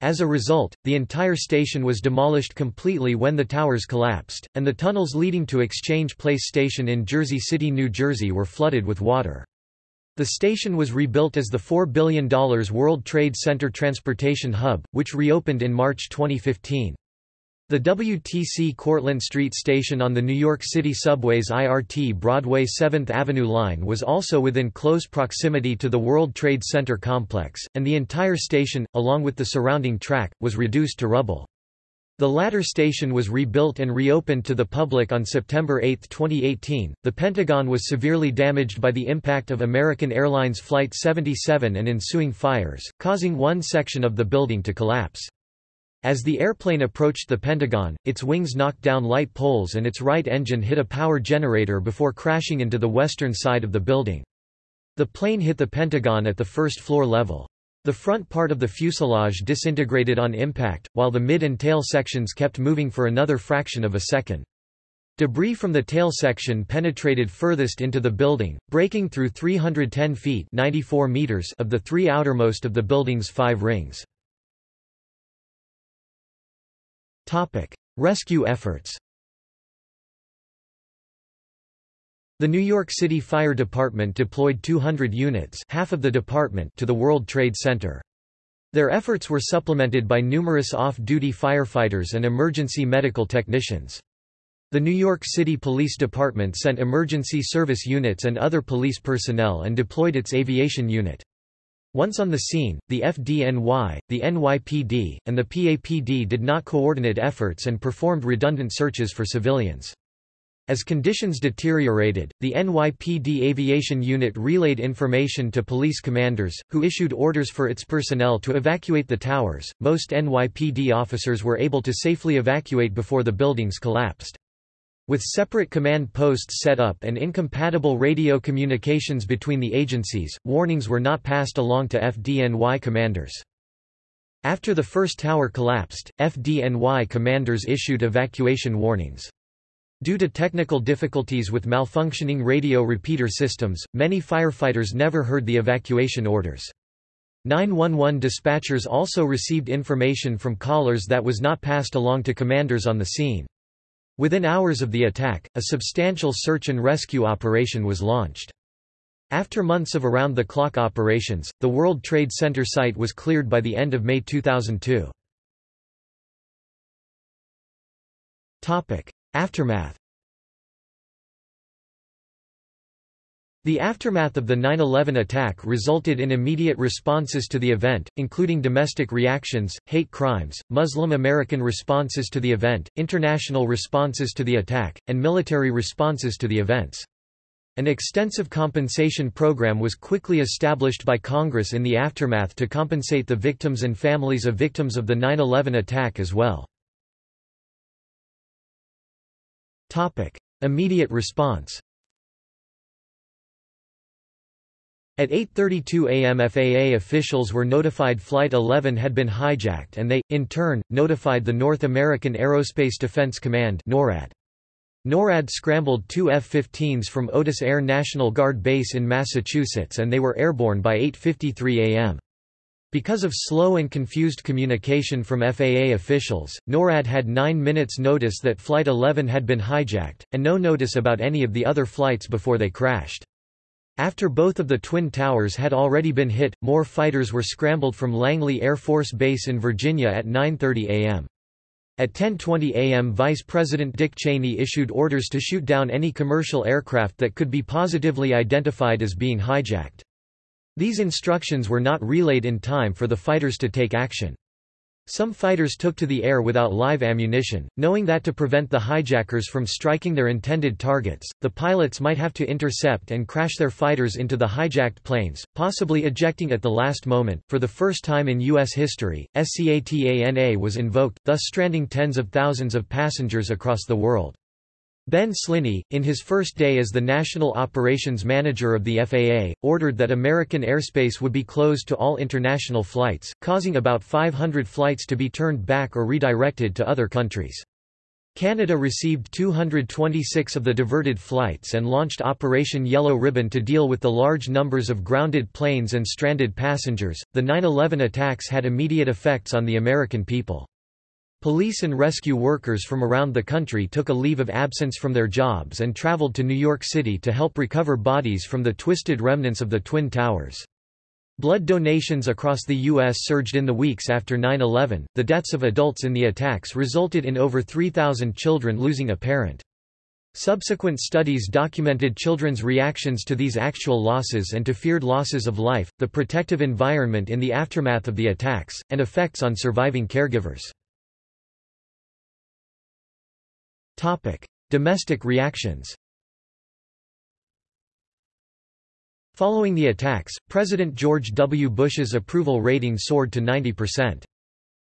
As a result, the entire station was demolished completely when the towers collapsed, and the tunnels leading to Exchange Place Station in Jersey City, New Jersey were flooded with water. The station was rebuilt as the $4 billion World Trade Center Transportation Hub, which reopened in March 2015. The WTC Cortlandt Street station on the New York City subway's IRT Broadway 7th Avenue line was also within close proximity to the World Trade Center complex, and the entire station, along with the surrounding track, was reduced to rubble. The latter station was rebuilt and reopened to the public on September 8, 2018. The Pentagon was severely damaged by the impact of American Airlines Flight 77 and ensuing fires, causing one section of the building to collapse. As the airplane approached the Pentagon, its wings knocked down light poles and its right engine hit a power generator before crashing into the western side of the building. The plane hit the Pentagon at the first floor level. The front part of the fuselage disintegrated on impact, while the mid and tail sections kept moving for another fraction of a second. Debris from the tail section penetrated furthest into the building, breaking through 310 feet 94 meters of the three outermost of the building's five rings. Rescue efforts The New York City Fire Department deployed 200 units half of the department to the World Trade Center. Their efforts were supplemented by numerous off-duty firefighters and emergency medical technicians. The New York City Police Department sent emergency service units and other police personnel and deployed its aviation unit. Once on the scene, the FDNY, the NYPD, and the PAPD did not coordinate efforts and performed redundant searches for civilians. As conditions deteriorated, the NYPD Aviation Unit relayed information to police commanders, who issued orders for its personnel to evacuate the towers. Most NYPD officers were able to safely evacuate before the buildings collapsed. With separate command posts set up and incompatible radio communications between the agencies, warnings were not passed along to FDNY commanders. After the first tower collapsed, FDNY commanders issued evacuation warnings. Due to technical difficulties with malfunctioning radio repeater systems, many firefighters never heard the evacuation orders. 911 dispatchers also received information from callers that was not passed along to commanders on the scene. Within hours of the attack, a substantial search and rescue operation was launched. After months of around-the-clock operations, the World Trade Center site was cleared by the end of May 2002. Aftermath The aftermath of the 9-11 attack resulted in immediate responses to the event, including domestic reactions, hate crimes, Muslim American responses to the event, international responses to the attack, and military responses to the events. An extensive compensation program was quickly established by Congress in the aftermath to compensate the victims and families of victims of the 9-11 attack as well. Topic: Immediate response. At 8.32 am FAA officials were notified Flight 11 had been hijacked and they, in turn, notified the North American Aerospace Defense Command NORAD. NORAD scrambled two F-15s from Otis Air National Guard Base in Massachusetts and they were airborne by 8.53 am. Because of slow and confused communication from FAA officials, NORAD had nine minutes notice that Flight 11 had been hijacked, and no notice about any of the other flights before they crashed. After both of the Twin Towers had already been hit, more fighters were scrambled from Langley Air Force Base in Virginia at 9.30 am. At 10.20 am Vice President Dick Cheney issued orders to shoot down any commercial aircraft that could be positively identified as being hijacked. These instructions were not relayed in time for the fighters to take action. Some fighters took to the air without live ammunition, knowing that to prevent the hijackers from striking their intended targets, the pilots might have to intercept and crash their fighters into the hijacked planes, possibly ejecting at the last moment. For the first time in U.S. history, SCATANA was invoked, thus stranding tens of thousands of passengers across the world. Ben Sliney, in his first day as the National Operations Manager of the FAA, ordered that American airspace would be closed to all international flights, causing about 500 flights to be turned back or redirected to other countries. Canada received 226 of the diverted flights and launched Operation Yellow Ribbon to deal with the large numbers of grounded planes and stranded passengers. The 9 11 attacks had immediate effects on the American people. Police and rescue workers from around the country took a leave of absence from their jobs and traveled to New York City to help recover bodies from the twisted remnants of the Twin Towers. Blood donations across the U.S. surged in the weeks after 9-11. The deaths of adults in the attacks resulted in over 3,000 children losing a parent. Subsequent studies documented children's reactions to these actual losses and to feared losses of life, the protective environment in the aftermath of the attacks, and effects on surviving caregivers. Domestic reactions Following the attacks, President George W. Bush's approval rating soared to 90%.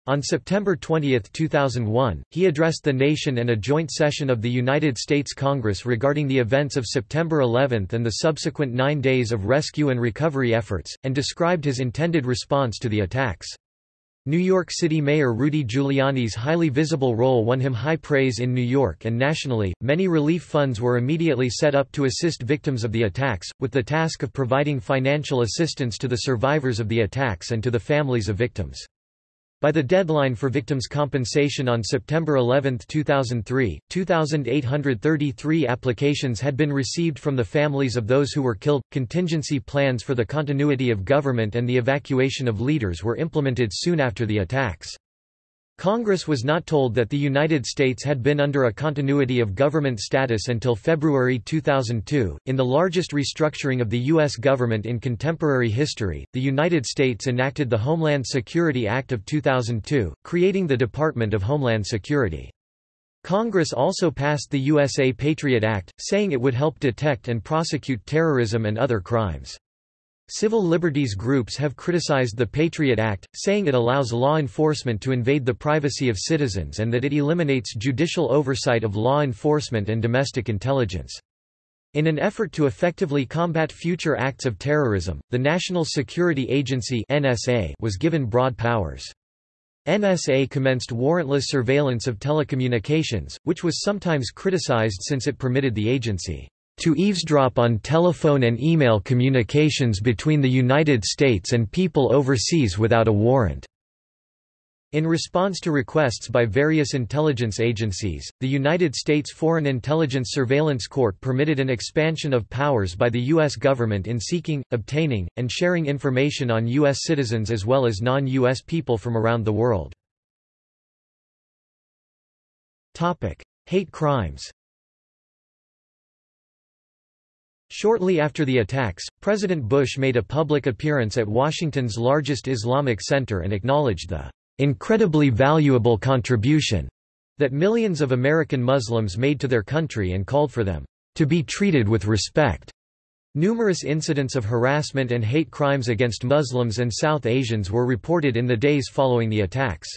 On September 20, 2001, he addressed the nation and a joint session of the United States Congress regarding the events of September 11 and the subsequent nine days of rescue and recovery efforts, and described his intended response to the attacks. New York City Mayor Rudy Giuliani's highly visible role won him high praise in New York and nationally. Many relief funds were immediately set up to assist victims of the attacks, with the task of providing financial assistance to the survivors of the attacks and to the families of victims. By the deadline for victims' compensation on September 11, 2003, 2,833 applications had been received from the families of those who were killed. Contingency plans for the continuity of government and the evacuation of leaders were implemented soon after the attacks. Congress was not told that the United States had been under a continuity of government status until February 2002. In the largest restructuring of the U.S. government in contemporary history, the United States enacted the Homeland Security Act of 2002, creating the Department of Homeland Security. Congress also passed the USA Patriot Act, saying it would help detect and prosecute terrorism and other crimes. Civil liberties groups have criticized the Patriot Act, saying it allows law enforcement to invade the privacy of citizens and that it eliminates judicial oversight of law enforcement and domestic intelligence. In an effort to effectively combat future acts of terrorism, the National Security Agency NSA was given broad powers. NSA commenced warrantless surveillance of telecommunications, which was sometimes criticized since it permitted the agency to eavesdrop on telephone and email communications between the United States and people overseas without a warrant. In response to requests by various intelligence agencies, the United States Foreign Intelligence Surveillance Court permitted an expansion of powers by the U.S. government in seeking, obtaining, and sharing information on U.S. citizens as well as non-U.S. people from around the world. Hate crimes Shortly after the attacks, President Bush made a public appearance at Washington's largest Islamic center and acknowledged the incredibly valuable contribution that millions of American Muslims made to their country and called for them to be treated with respect. Numerous incidents of harassment and hate crimes against Muslims and South Asians were reported in the days following the attacks.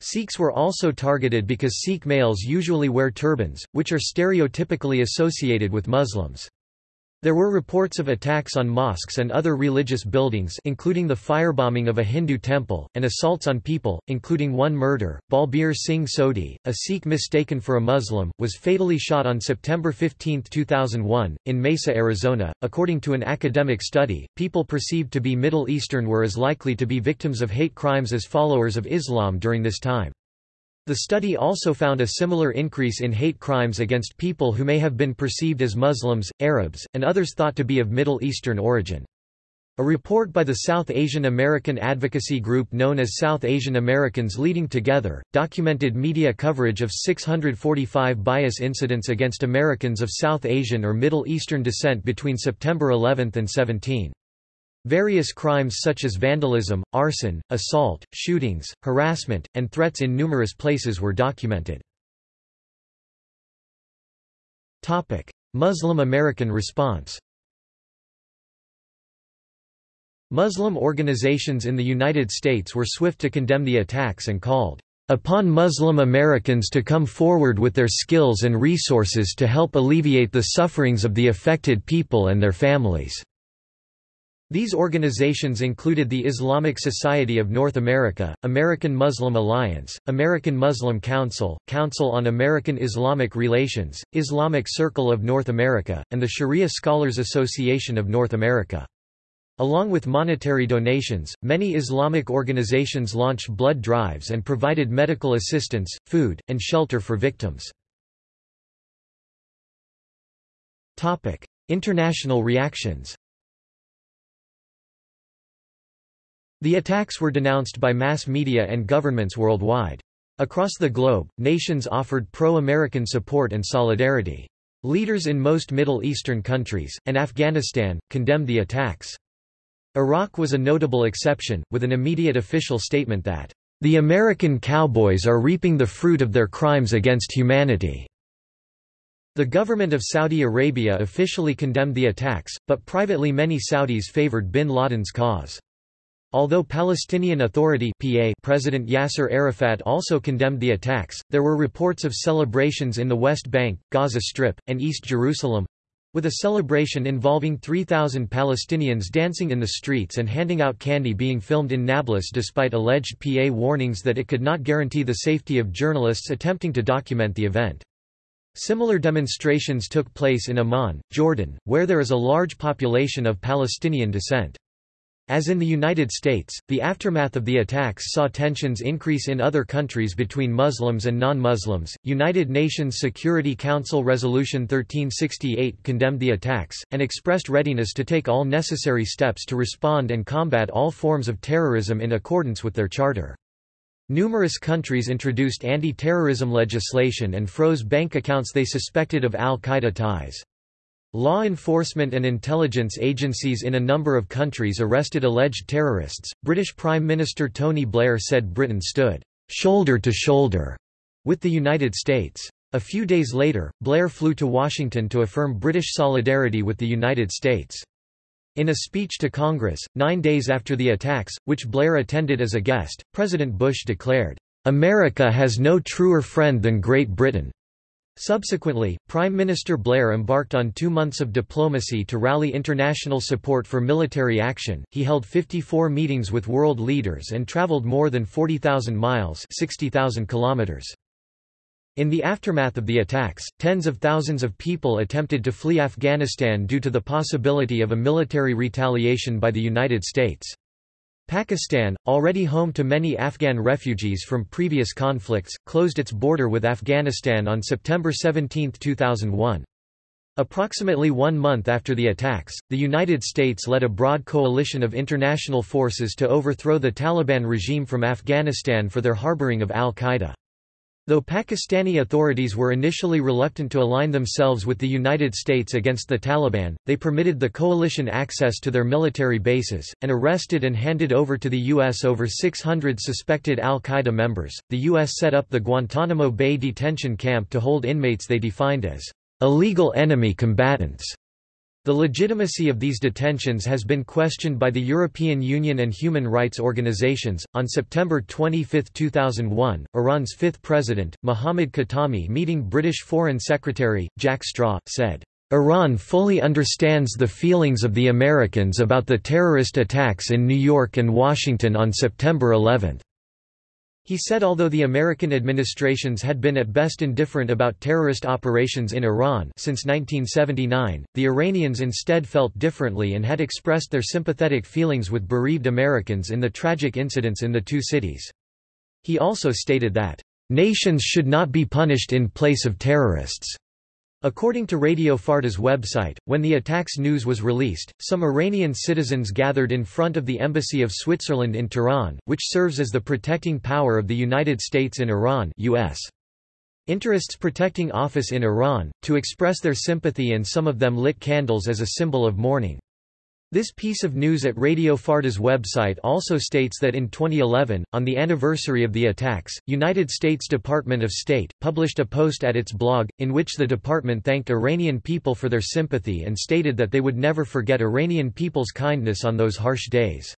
Sikhs were also targeted because Sikh males usually wear turbans, which are stereotypically associated with Muslims. There were reports of attacks on mosques and other religious buildings including the firebombing of a Hindu temple, and assaults on people, including one murder. Balbir Singh Sodhi, a Sikh mistaken for a Muslim, was fatally shot on September 15, 2001, in Mesa, Arizona. According to an academic study, people perceived to be Middle Eastern were as likely to be victims of hate crimes as followers of Islam during this time. The study also found a similar increase in hate crimes against people who may have been perceived as Muslims, Arabs, and others thought to be of Middle Eastern origin. A report by the South Asian American advocacy group known as South Asian Americans Leading Together, documented media coverage of 645 bias incidents against Americans of South Asian or Middle Eastern descent between September 11 and 17. Various crimes such as vandalism, arson, assault, shootings, harassment, and threats in numerous places were documented. Muslim American response Muslim organizations in the United States were swift to condemn the attacks and called upon Muslim Americans to come forward with their skills and resources to help alleviate the sufferings of the affected people and their families. These organizations included the Islamic Society of North America, American Muslim Alliance, American Muslim Council, Council on American Islamic Relations, Islamic Circle of North America, and the Sharia Scholars Association of North America. Along with monetary donations, many Islamic organizations launched blood drives and provided medical assistance, food, and shelter for victims. International reactions The attacks were denounced by mass media and governments worldwide. Across the globe, nations offered pro-American support and solidarity. Leaders in most Middle Eastern countries, and Afghanistan, condemned the attacks. Iraq was a notable exception, with an immediate official statement that, "...the American cowboys are reaping the fruit of their crimes against humanity." The government of Saudi Arabia officially condemned the attacks, but privately many Saudis favored bin Laden's cause. Although Palestinian Authority PA President Yasser Arafat also condemned the attacks, there were reports of celebrations in the West Bank, Gaza Strip, and East Jerusalem—with a celebration involving 3,000 Palestinians dancing in the streets and handing out candy being filmed in Nablus despite alleged PA warnings that it could not guarantee the safety of journalists attempting to document the event. Similar demonstrations took place in Amman, Jordan, where there is a large population of Palestinian descent. As in the United States, the aftermath of the attacks saw tensions increase in other countries between Muslims and non-Muslims. United Nations Security Council Resolution 1368 condemned the attacks and expressed readiness to take all necessary steps to respond and combat all forms of terrorism in accordance with their charter. Numerous countries introduced anti-terrorism legislation and froze bank accounts they suspected of al-Qaeda ties. Law enforcement and intelligence agencies in a number of countries arrested alleged terrorists. British Prime Minister Tony Blair said Britain stood shoulder to shoulder with the United States. A few days later, Blair flew to Washington to affirm British solidarity with the United States. In a speech to Congress, nine days after the attacks, which Blair attended as a guest, President Bush declared, "...America has no truer friend than Great Britain." Subsequently, Prime Minister Blair embarked on two months of diplomacy to rally international support for military action. He held 54 meetings with world leaders and traveled more than 40,000 miles (60,000 kilometers). In the aftermath of the attacks, tens of thousands of people attempted to flee Afghanistan due to the possibility of a military retaliation by the United States. Pakistan, already home to many Afghan refugees from previous conflicts, closed its border with Afghanistan on September 17, 2001. Approximately one month after the attacks, the United States led a broad coalition of international forces to overthrow the Taliban regime from Afghanistan for their harboring of al-Qaeda. Though Pakistani authorities were initially reluctant to align themselves with the United States against the Taliban, they permitted the coalition access to their military bases, and arrested and handed over to the U.S. over 600 suspected al-Qaeda members. The U.S. set up the Guantanamo Bay detention camp to hold inmates they defined as illegal enemy combatants. The legitimacy of these detentions has been questioned by the European Union and human rights organizations. On September 25, 2001, Iran's fifth president, Mohammad Khatami, meeting British Foreign Secretary, Jack Straw, said, Iran fully understands the feelings of the Americans about the terrorist attacks in New York and Washington on September 11. He said although the American administrations had been at best indifferent about terrorist operations in Iran since 1979, the Iranians instead felt differently and had expressed their sympathetic feelings with bereaved Americans in the tragic incidents in the two cities. He also stated that, "...nations should not be punished in place of terrorists." According to Radio Farda's website, when the attacks news was released, some Iranian citizens gathered in front of the Embassy of Switzerland in Tehran, which serves as the protecting power of the United States in Iran US. Interests Protecting Office in Iran, to express their sympathy and some of them lit candles as a symbol of mourning. This piece of news at Radio Farda's website also states that in 2011, on the anniversary of the attacks, United States Department of State, published a post at its blog, in which the department thanked Iranian people for their sympathy and stated that they would never forget Iranian people's kindness on those harsh days.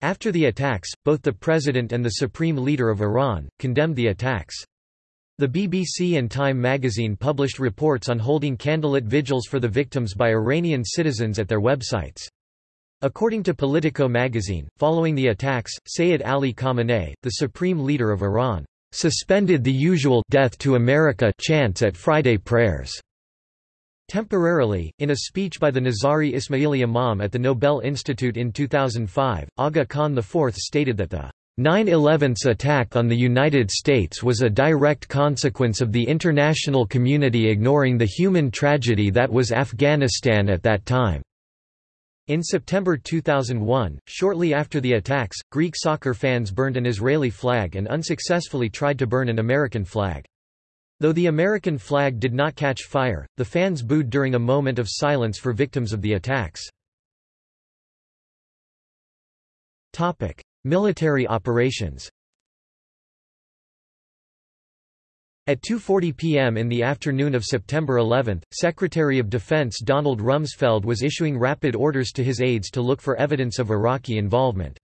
After the attacks, both the president and the supreme leader of Iran, condemned the attacks. The BBC and Time magazine published reports on holding candlelit vigils for the victims by Iranian citizens at their websites. According to Politico magazine, following the attacks, Sayed Ali Khamenei, the supreme leader of Iran, suspended the usual death to America chants at Friday prayers. Temporarily, in a speech by the Nizari Ismaili Imam at the Nobel Institute in 2005, Aga Khan IV stated that the 9-11's attack on the United States was a direct consequence of the international community ignoring the human tragedy that was Afghanistan at that time. In September 2001, shortly after the attacks, Greek soccer fans burned an Israeli flag and unsuccessfully tried to burn an American flag. Though the American flag did not catch fire, the fans booed during a moment of silence for victims of the attacks. Military operations At 2.40 p.m. in the afternoon of September 11, Secretary of Defense Donald Rumsfeld was issuing rapid orders to his aides to look for evidence of Iraqi involvement.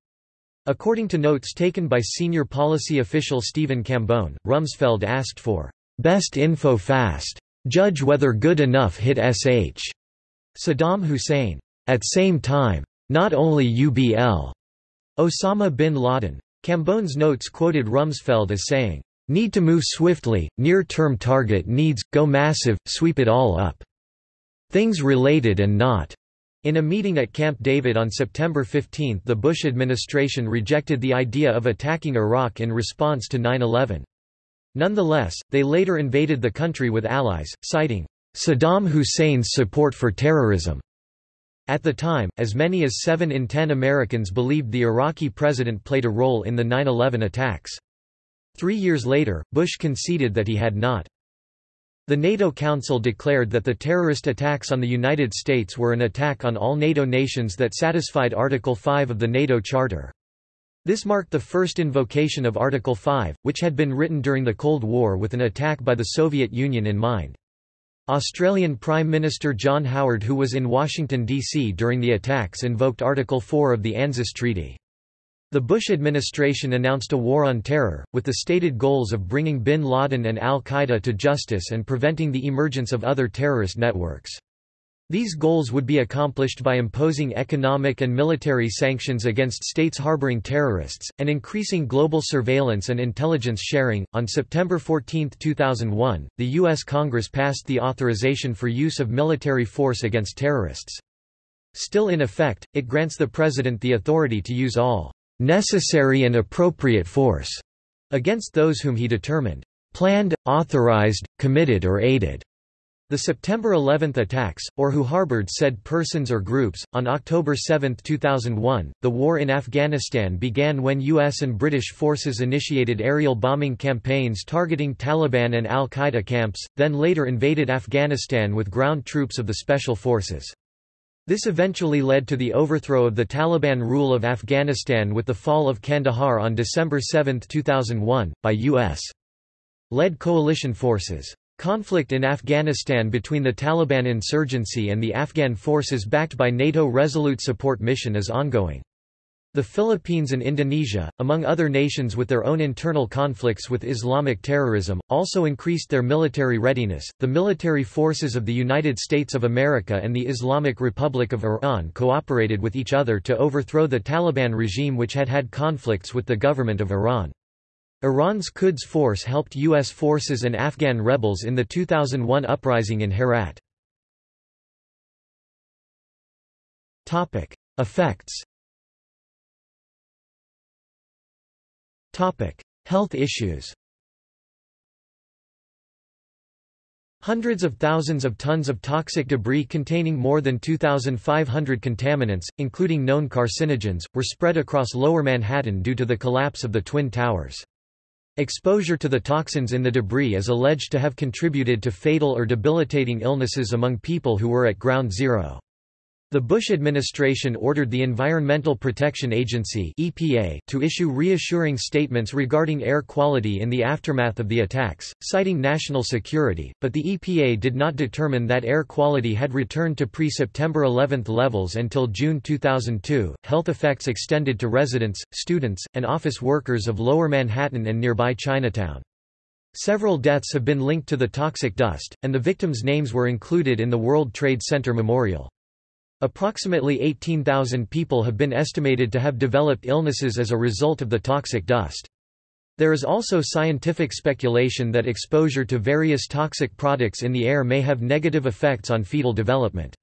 According to notes taken by senior policy official Stephen Cambone, Rumsfeld asked for best info fast. Judge whether good enough hit SH. Saddam Hussein. At same time. Not only UBL. Osama bin Laden. Cambone's notes quoted Rumsfeld as saying, Need to move swiftly, near-term target needs, go massive, sweep it all up. Things related and not. In a meeting at Camp David on September 15 the Bush administration rejected the idea of attacking Iraq in response to 9-11. Nonetheless, they later invaded the country with allies, citing, "...Saddam Hussein's support for terrorism." At the time, as many as 7 in 10 Americans believed the Iraqi president played a role in the 9-11 attacks. Three years later, Bush conceded that he had not. The NATO Council declared that the terrorist attacks on the United States were an attack on all NATO nations that satisfied Article 5 of the NATO Charter. This marked the first invocation of Article 5, which had been written during the Cold War with an attack by the Soviet Union in mind. Australian Prime Minister John Howard who was in Washington, D.C. during the attacks invoked Article 4 of the ANZUS Treaty. The Bush administration announced a war on terror, with the stated goals of bringing bin Laden and al-Qaeda to justice and preventing the emergence of other terrorist networks. These goals would be accomplished by imposing economic and military sanctions against states harboring terrorists, and increasing global surveillance and intelligence sharing. On September 14, 2001, the U.S. Congress passed the authorization for use of military force against terrorists. Still in effect, it grants the President the authority to use all necessary and appropriate force against those whom he determined planned, authorized, committed or aided. The September 11 attacks, or who harbored said persons or groups. On October 7, 2001, the war in Afghanistan began when U.S. and British forces initiated aerial bombing campaigns targeting Taliban and al Qaeda camps, then later invaded Afghanistan with ground troops of the Special Forces. This eventually led to the overthrow of the Taliban rule of Afghanistan with the fall of Kandahar on December 7, 2001, by U.S. led coalition forces. Conflict in Afghanistan between the Taliban insurgency and the Afghan forces backed by NATO Resolute Support Mission is ongoing. The Philippines and Indonesia, among other nations with their own internal conflicts with Islamic terrorism, also increased their military readiness. The military forces of the United States of America and the Islamic Republic of Iran cooperated with each other to overthrow the Taliban regime which had had conflicts with the government of Iran. Iran's Quds Force helped U.S. forces and Afghan rebels in the 2001 uprising in Herat. Effects Health issues Hundreds of thousands of tons of toxic debris containing more than 2,500 contaminants, including known carcinogens, were spread across Lower Manhattan due to the collapse of the Twin Towers. Exposure to the toxins in the debris is alleged to have contributed to fatal or debilitating illnesses among people who were at ground zero. The Bush administration ordered the Environmental Protection Agency (EPA) to issue reassuring statements regarding air quality in the aftermath of the attacks, citing national security, but the EPA did not determine that air quality had returned to pre-September 11 levels until June 2002. Health effects extended to residents, students, and office workers of Lower Manhattan and nearby Chinatown. Several deaths have been linked to the toxic dust, and the victims' names were included in the World Trade Center Memorial. Approximately 18,000 people have been estimated to have developed illnesses as a result of the toxic dust. There is also scientific speculation that exposure to various toxic products in the air may have negative effects on fetal development.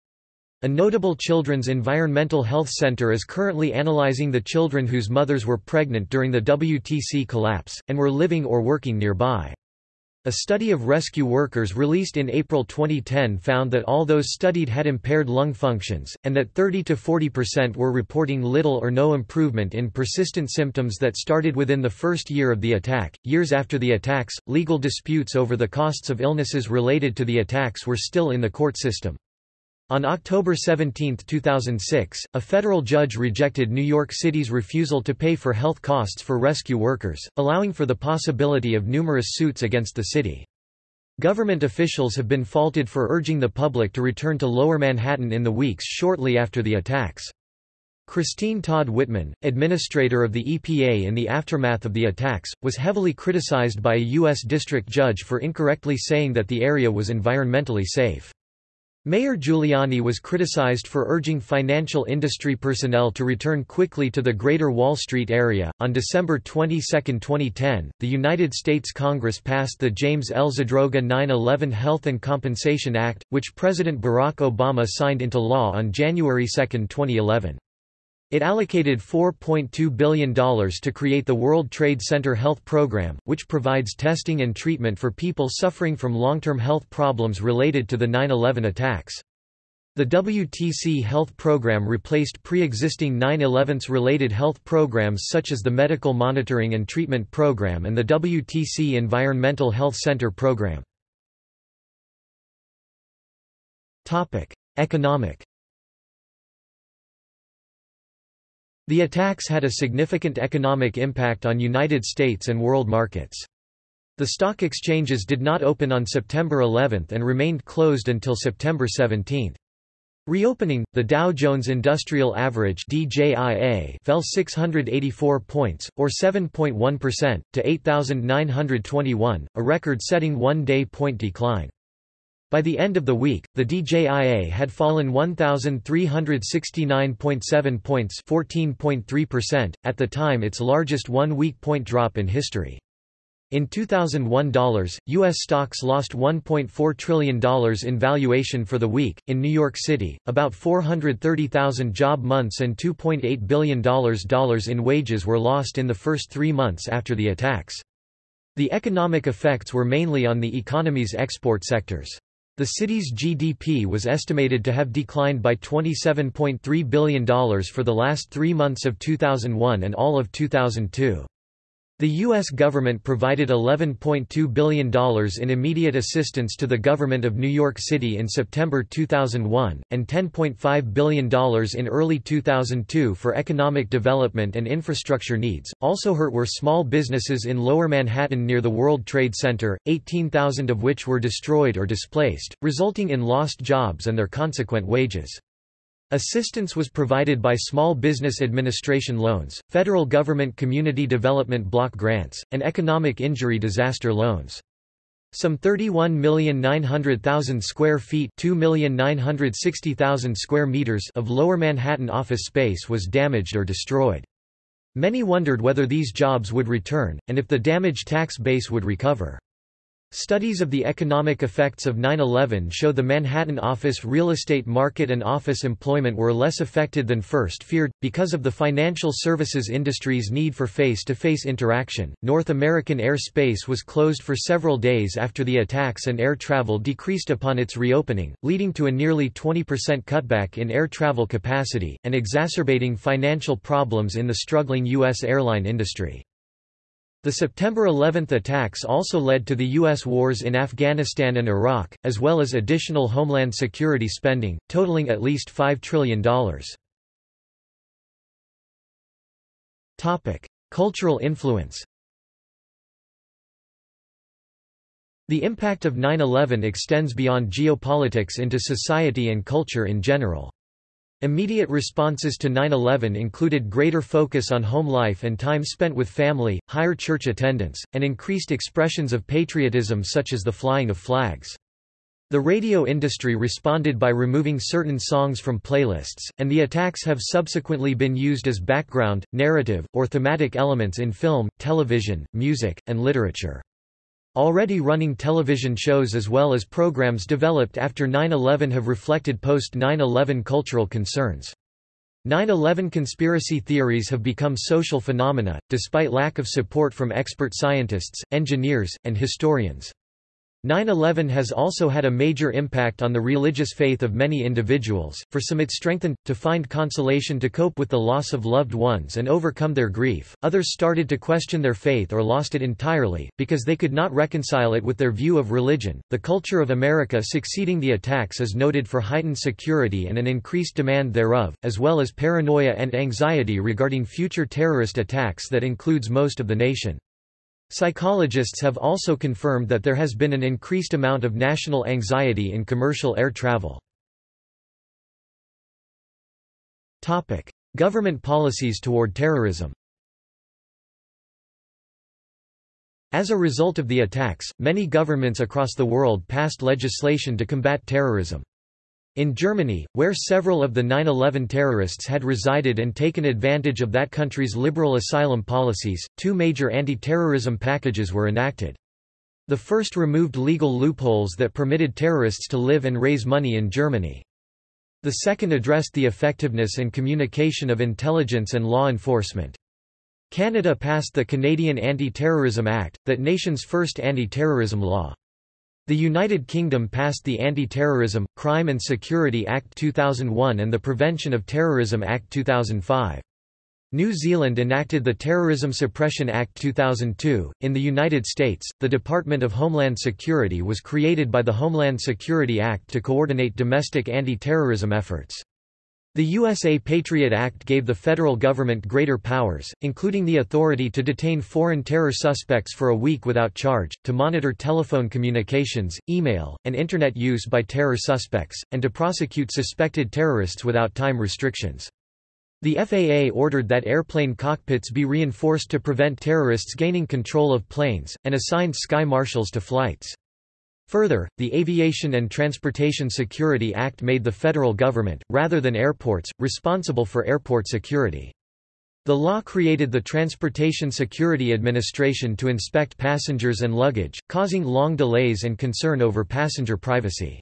A notable children's environmental health center is currently analyzing the children whose mothers were pregnant during the WTC collapse, and were living or working nearby. A study of rescue workers released in April 2010 found that all those studied had impaired lung functions, and that 30–40% were reporting little or no improvement in persistent symptoms that started within the first year of the attack. Years after the attacks, legal disputes over the costs of illnesses related to the attacks were still in the court system. On October 17, 2006, a federal judge rejected New York City's refusal to pay for health costs for rescue workers, allowing for the possibility of numerous suits against the city. Government officials have been faulted for urging the public to return to Lower Manhattan in the weeks shortly after the attacks. Christine Todd Whitman, administrator of the EPA in the aftermath of the attacks, was heavily criticized by a U.S. district judge for incorrectly saying that the area was environmentally safe. Mayor Giuliani was criticized for urging financial industry personnel to return quickly to the Greater Wall Street area. On December 22, 2010, the United States Congress passed the James L. Zadroga 9-11 Health and Compensation Act, which President Barack Obama signed into law on January 2, 2011. It allocated $4.2 billion to create the World Trade Center Health Program, which provides testing and treatment for people suffering from long-term health problems related to the 9-11 attacks. The WTC Health Program replaced pre-existing 9-11's related health programs such as the Medical Monitoring and Treatment Program and the WTC Environmental Health Center Program. Economic The attacks had a significant economic impact on United States and world markets. The stock exchanges did not open on September 11 and remained closed until September 17. Reopening, the Dow Jones Industrial Average DJIA fell 684 points, or 7.1%, to 8,921, a record-setting one-day point decline. By the end of the week, the DJIA had fallen 1,369.7 points 14.3%, at the time its largest one-week point drop in history. In 2001 dollars, U.S. stocks lost $1.4 trillion in valuation for the week. In New York City, about 430,000 job months and $2.8 billion in wages were lost in the first three months after the attacks. The economic effects were mainly on the economy's export sectors. The city's GDP was estimated to have declined by $27.3 billion for the last three months of 2001 and all of 2002. The U.S. government provided $11.2 billion in immediate assistance to the government of New York City in September 2001, and $10.5 billion in early 2002 for economic development and infrastructure needs. Also hurt were small businesses in Lower Manhattan near the World Trade Center, 18,000 of which were destroyed or displaced, resulting in lost jobs and their consequent wages. Assistance was provided by Small Business Administration loans, federal government community development block grants, and economic injury disaster loans. Some 31,900,000 square feet square meters of Lower Manhattan office space was damaged or destroyed. Many wondered whether these jobs would return, and if the damaged tax base would recover. Studies of the economic effects of 9-11 show the Manhattan office real estate market and office employment were less affected than first feared. Because of the financial services industry's need for face-to-face -face interaction, North American airspace was closed for several days after the attacks and air travel decreased upon its reopening, leading to a nearly 20% cutback in air travel capacity, and exacerbating financial problems in the struggling U.S. airline industry. The September 11 attacks also led to the U.S. wars in Afghanistan and Iraq, as well as additional homeland security spending, totaling at least $5 trillion. Cultural influence The impact of 9-11 extends beyond geopolitics into society and culture in general. Immediate responses to 9-11 included greater focus on home life and time spent with family, higher church attendance, and increased expressions of patriotism such as the flying of flags. The radio industry responded by removing certain songs from playlists, and the attacks have subsequently been used as background, narrative, or thematic elements in film, television, music, and literature. Already running television shows as well as programs developed after 9-11 have reflected post-9-11 cultural concerns. 9-11 conspiracy theories have become social phenomena, despite lack of support from expert scientists, engineers, and historians. 9-11 has also had a major impact on the religious faith of many individuals, for some it strengthened, to find consolation to cope with the loss of loved ones and overcome their grief, others started to question their faith or lost it entirely, because they could not reconcile it with their view of religion. The culture of America succeeding the attacks is noted for heightened security and an increased demand thereof, as well as paranoia and anxiety regarding future terrorist attacks that includes most of the nation. Psychologists have also confirmed that there has been an increased amount of national anxiety in commercial air travel. Government policies toward terrorism As a result of the attacks, many governments across the world passed legislation to combat terrorism. In Germany, where several of the 9-11 terrorists had resided and taken advantage of that country's liberal asylum policies, two major anti-terrorism packages were enacted. The first removed legal loopholes that permitted terrorists to live and raise money in Germany. The second addressed the effectiveness and communication of intelligence and law enforcement. Canada passed the Canadian Anti-Terrorism Act, that nation's first anti-terrorism law. The United Kingdom passed the Anti-Terrorism, Crime and Security Act 2001 and the Prevention of Terrorism Act 2005. New Zealand enacted the Terrorism Suppression Act 2002. In the United States, the Department of Homeland Security was created by the Homeland Security Act to coordinate domestic anti-terrorism efforts. The USA Patriot Act gave the federal government greater powers, including the authority to detain foreign terror suspects for a week without charge, to monitor telephone communications, email, and Internet use by terror suspects, and to prosecute suspected terrorists without time restrictions. The FAA ordered that airplane cockpits be reinforced to prevent terrorists gaining control of planes, and assigned sky marshals to flights. Further, the Aviation and Transportation Security Act made the federal government, rather than airports, responsible for airport security. The law created the Transportation Security Administration to inspect passengers and luggage, causing long delays and concern over passenger privacy.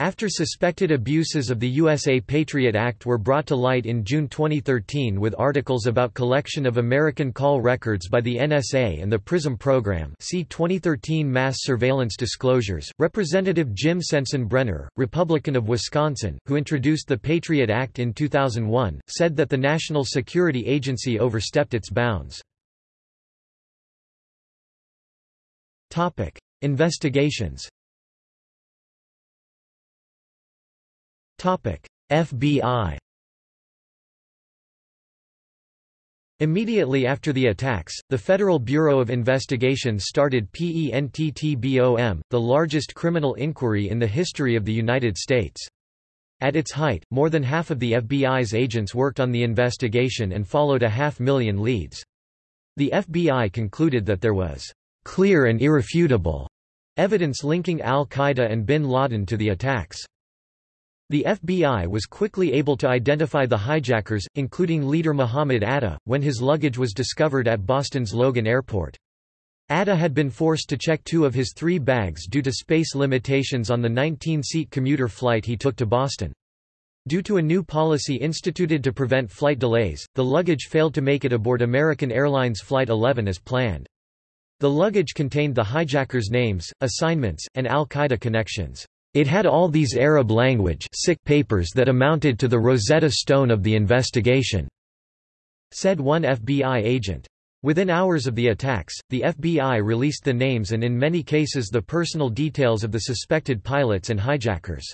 After suspected abuses of the USA Patriot Act were brought to light in June 2013 with articles about collection of American call records by the NSA and the PRISM program. See 2013 Mass Surveillance Disclosures, Representative Jim Sensenbrenner, Republican of Wisconsin, who introduced the Patriot Act in 2001, said that the National Security Agency overstepped its bounds. Investigations FBI Immediately after the attacks, the Federal Bureau of Investigation started PENTTBOM, the largest criminal inquiry in the history of the United States. At its height, more than half of the FBI's agents worked on the investigation and followed a half million leads. The FBI concluded that there was clear and irrefutable evidence linking al-Qaeda and bin Laden to the attacks. The FBI was quickly able to identify the hijackers, including leader Muhammad Atta, when his luggage was discovered at Boston's Logan Airport. Atta had been forced to check two of his three bags due to space limitations on the 19-seat commuter flight he took to Boston. Due to a new policy instituted to prevent flight delays, the luggage failed to make it aboard American Airlines Flight 11 as planned. The luggage contained the hijackers' names, assignments, and al-Qaeda connections. It had all these Arab language papers that amounted to the Rosetta Stone of the investigation," said one FBI agent. Within hours of the attacks, the FBI released the names and in many cases the personal details of the suspected pilots and hijackers.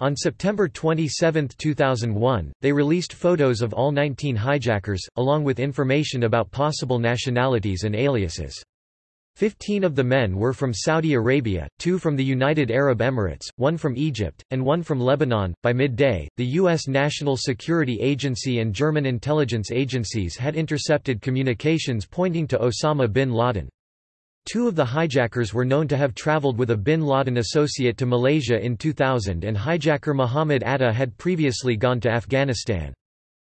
On September 27, 2001, they released photos of all 19 hijackers, along with information about possible nationalities and aliases. Fifteen of the men were from Saudi Arabia, two from the United Arab Emirates, one from Egypt, and one from Lebanon. By midday, the U.S. National Security Agency and German intelligence agencies had intercepted communications pointing to Osama bin Laden. Two of the hijackers were known to have traveled with a bin Laden associate to Malaysia in 2000 and hijacker Muhammad Atta had previously gone to Afghanistan.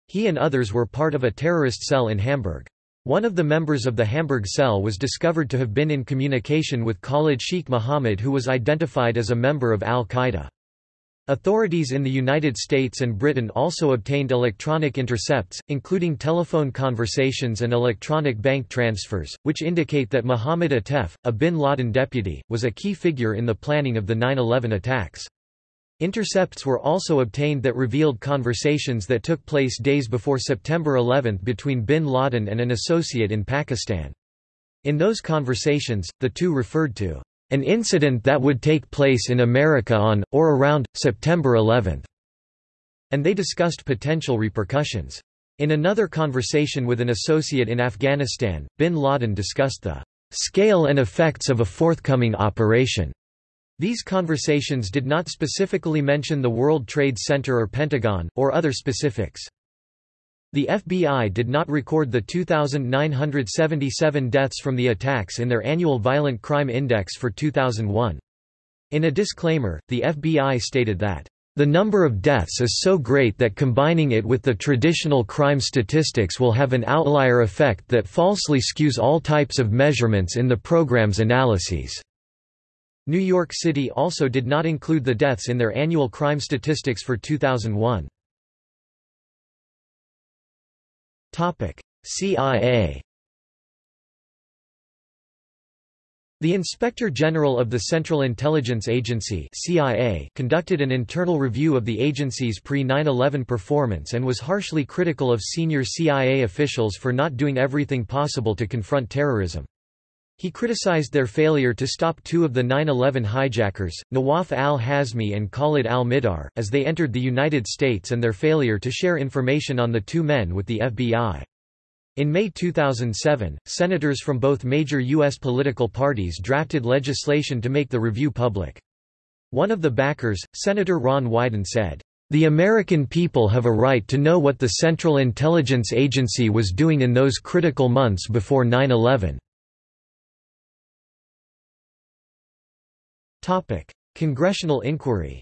He and others were part of a terrorist cell in Hamburg. One of the members of the Hamburg cell was discovered to have been in communication with Khalid Sheikh Mohammed who was identified as a member of al-Qaeda. Authorities in the United States and Britain also obtained electronic intercepts, including telephone conversations and electronic bank transfers, which indicate that Mohammed Atef, a bin Laden deputy, was a key figure in the planning of the 9-11 attacks. Intercepts were also obtained that revealed conversations that took place days before September 11 between bin Laden and an associate in Pakistan. In those conversations, the two referred to an incident that would take place in America on, or around, September 11, and they discussed potential repercussions. In another conversation with an associate in Afghanistan, bin Laden discussed the scale and effects of a forthcoming operation. These conversations did not specifically mention the World Trade Center or Pentagon, or other specifics. The FBI did not record the 2,977 deaths from the attacks in their annual Violent Crime Index for 2001. In a disclaimer, the FBI stated that the number of deaths is so great that combining it with the traditional crime statistics will have an outlier effect that falsely skews all types of measurements in the program's analyses. New York City also did not include the deaths in their annual crime statistics for 2001. CIA The Inspector General of the Central Intelligence Agency CIA conducted an internal review of the agency's pre-9-11 performance and was harshly critical of senior CIA officials for not doing everything possible to confront terrorism. He criticized their failure to stop two of the 9-11 hijackers, Nawaf al-Hazmi and Khalid al-Mihdhar, as they entered the United States and their failure to share information on the two men with the FBI. In May 2007, senators from both major U.S. political parties drafted legislation to make the review public. One of the backers, Senator Ron Wyden said, "...the American people have a right to know what the Central Intelligence Agency was doing in those critical months before 9-11." Congressional inquiry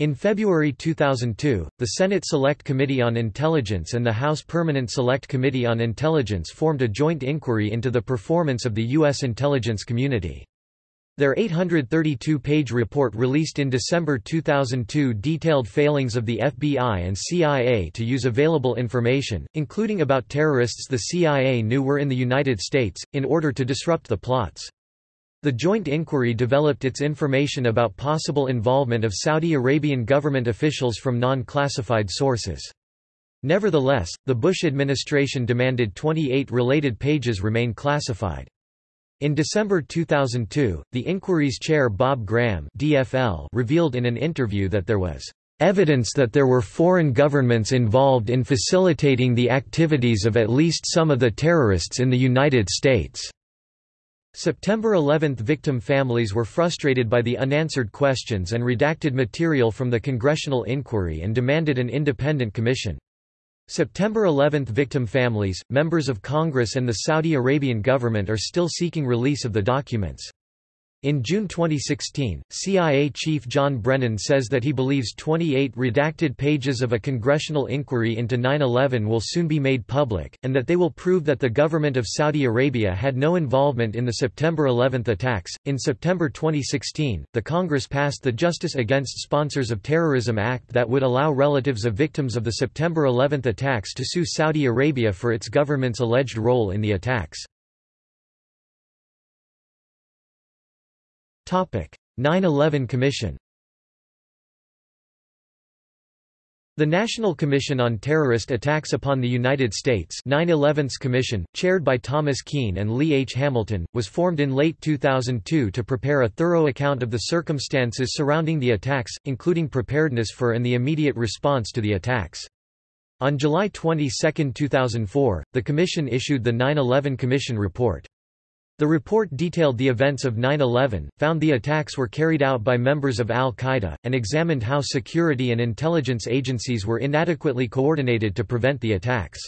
In February 2002, the Senate Select Committee on Intelligence and the House Permanent Select Committee on Intelligence formed a joint inquiry into the performance of the U.S. intelligence community. Their 832-page report released in December 2002 detailed failings of the FBI and CIA to use available information, including about terrorists the CIA knew were in the United States, in order to disrupt the plots. The joint inquiry developed its information about possible involvement of Saudi Arabian government officials from non-classified sources. Nevertheless, the Bush administration demanded 28 related pages remain classified. In December 2002, the inquiry's chair Bob Graham DFL revealed in an interview that there was evidence that there were foreign governments involved in facilitating the activities of at least some of the terrorists in the United States. September 11 victim families were frustrated by the unanswered questions and redacted material from the congressional inquiry and demanded an independent commission. September 11 victim families, members of Congress and the Saudi Arabian government are still seeking release of the documents. In June 2016, CIA Chief John Brennan says that he believes 28 redacted pages of a congressional inquiry into 9-11 will soon be made public, and that they will prove that the government of Saudi Arabia had no involvement in the September 11 attacks. In September 2016, the Congress passed the Justice Against Sponsors of Terrorism Act that would allow relatives of victims of the September 11 attacks to sue Saudi Arabia for its government's alleged role in the attacks. 9-11 Commission The National Commission on Terrorist Attacks upon the United States 9/11's Commission, chaired by Thomas Kean and Lee H. Hamilton, was formed in late 2002 to prepare a thorough account of the circumstances surrounding the attacks, including preparedness for and the immediate response to the attacks. On July 22, 2004, the Commission issued the 9/11 Commission Report. The report detailed the events of 9-11, found the attacks were carried out by members of al-Qaeda, and examined how security and intelligence agencies were inadequately coordinated to prevent the attacks.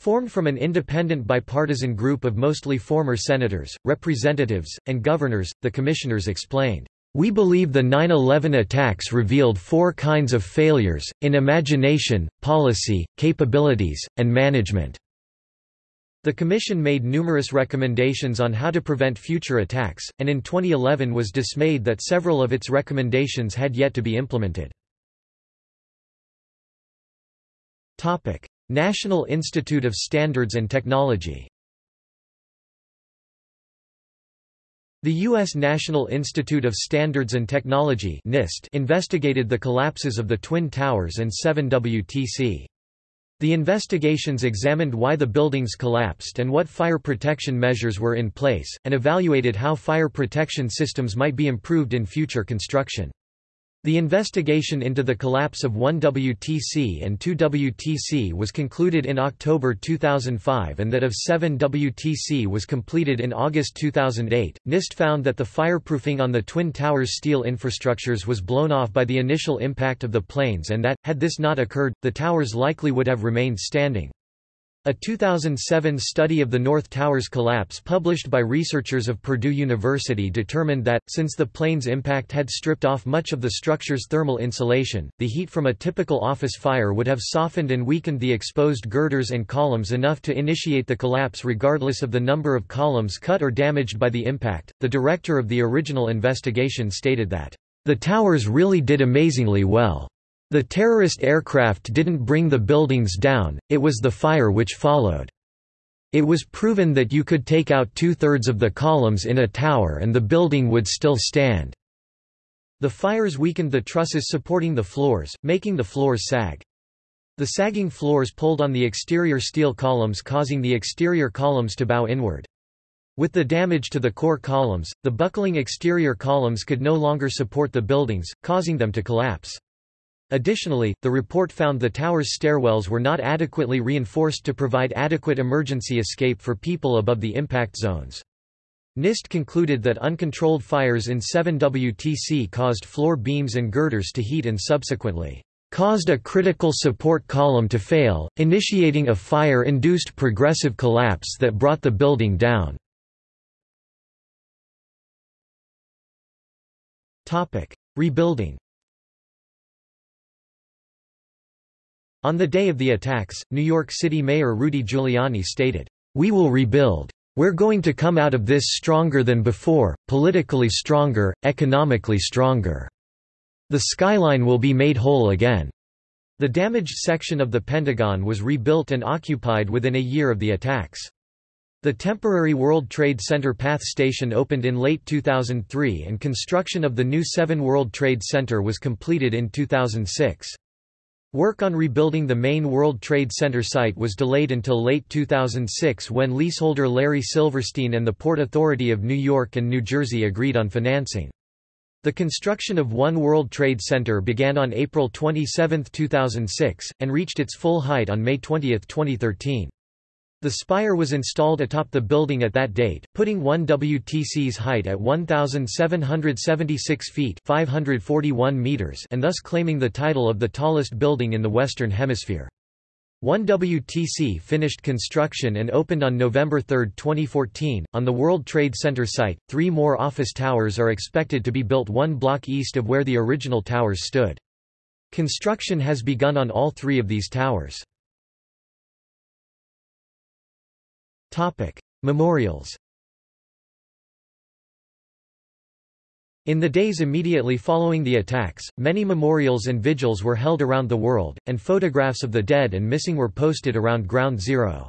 Formed from an independent bipartisan group of mostly former senators, representatives, and governors, the commissioners explained, "...we believe the 9-11 attacks revealed four kinds of failures, in imagination, policy, capabilities, and management." The Commission made numerous recommendations on how to prevent future attacks, and in 2011 was dismayed that several of its recommendations had yet to be implemented. National Institute of Standards and Technology The U.S. National Institute of Standards and Technology NIST investigated the collapses of the Twin Towers and 7 WTC. The investigations examined why the buildings collapsed and what fire protection measures were in place, and evaluated how fire protection systems might be improved in future construction. The investigation into the collapse of 1WTC and 2WTC was concluded in October 2005 and that of 7WTC was completed in August 2008. NIST found that the fireproofing on the Twin Towers steel infrastructures was blown off by the initial impact of the planes and that, had this not occurred, the towers likely would have remained standing. A 2007 study of the North Tower's collapse published by researchers of Purdue University determined that, since the plane's impact had stripped off much of the structure's thermal insulation, the heat from a typical office fire would have softened and weakened the exposed girders and columns enough to initiate the collapse regardless of the number of columns cut or damaged by the impact. The director of the original investigation stated that, The towers really did amazingly well. The terrorist aircraft didn't bring the buildings down, it was the fire which followed. It was proven that you could take out two-thirds of the columns in a tower and the building would still stand. The fires weakened the trusses supporting the floors, making the floors sag. The sagging floors pulled on the exterior steel columns causing the exterior columns to bow inward. With the damage to the core columns, the buckling exterior columns could no longer support the buildings, causing them to collapse. Additionally, the report found the tower's stairwells were not adequately reinforced to provide adequate emergency escape for people above the impact zones. NIST concluded that uncontrolled fires in 7WTC caused floor beams and girders to heat and subsequently caused a critical support column to fail, initiating a fire-induced progressive collapse that brought the building down. Rebuilding On the day of the attacks, New York City Mayor Rudy Giuliani stated, "We will rebuild. We're going to come out of this stronger than before, politically stronger, economically stronger. The skyline will be made whole again." The damaged section of the Pentagon was rebuilt and occupied within a year of the attacks. The temporary World Trade Center PATH station opened in late 2003 and construction of the new 7 World Trade Center was completed in 2006. Work on rebuilding the main World Trade Center site was delayed until late 2006 when leaseholder Larry Silverstein and the Port Authority of New York and New Jersey agreed on financing. The construction of One World Trade Center began on April 27, 2006, and reached its full height on May 20, 2013. The spire was installed atop the building at that date, putting 1WTC's height at 1,776 feet 541 meters and thus claiming the title of the tallest building in the Western Hemisphere. 1WTC finished construction and opened on November 3, 2014. On the World Trade Center site, three more office towers are expected to be built one block east of where the original towers stood. Construction has begun on all three of these towers. Topic: Memorials. In the days immediately following the attacks, many memorials and vigils were held around the world, and photographs of the dead and missing were posted around Ground Zero.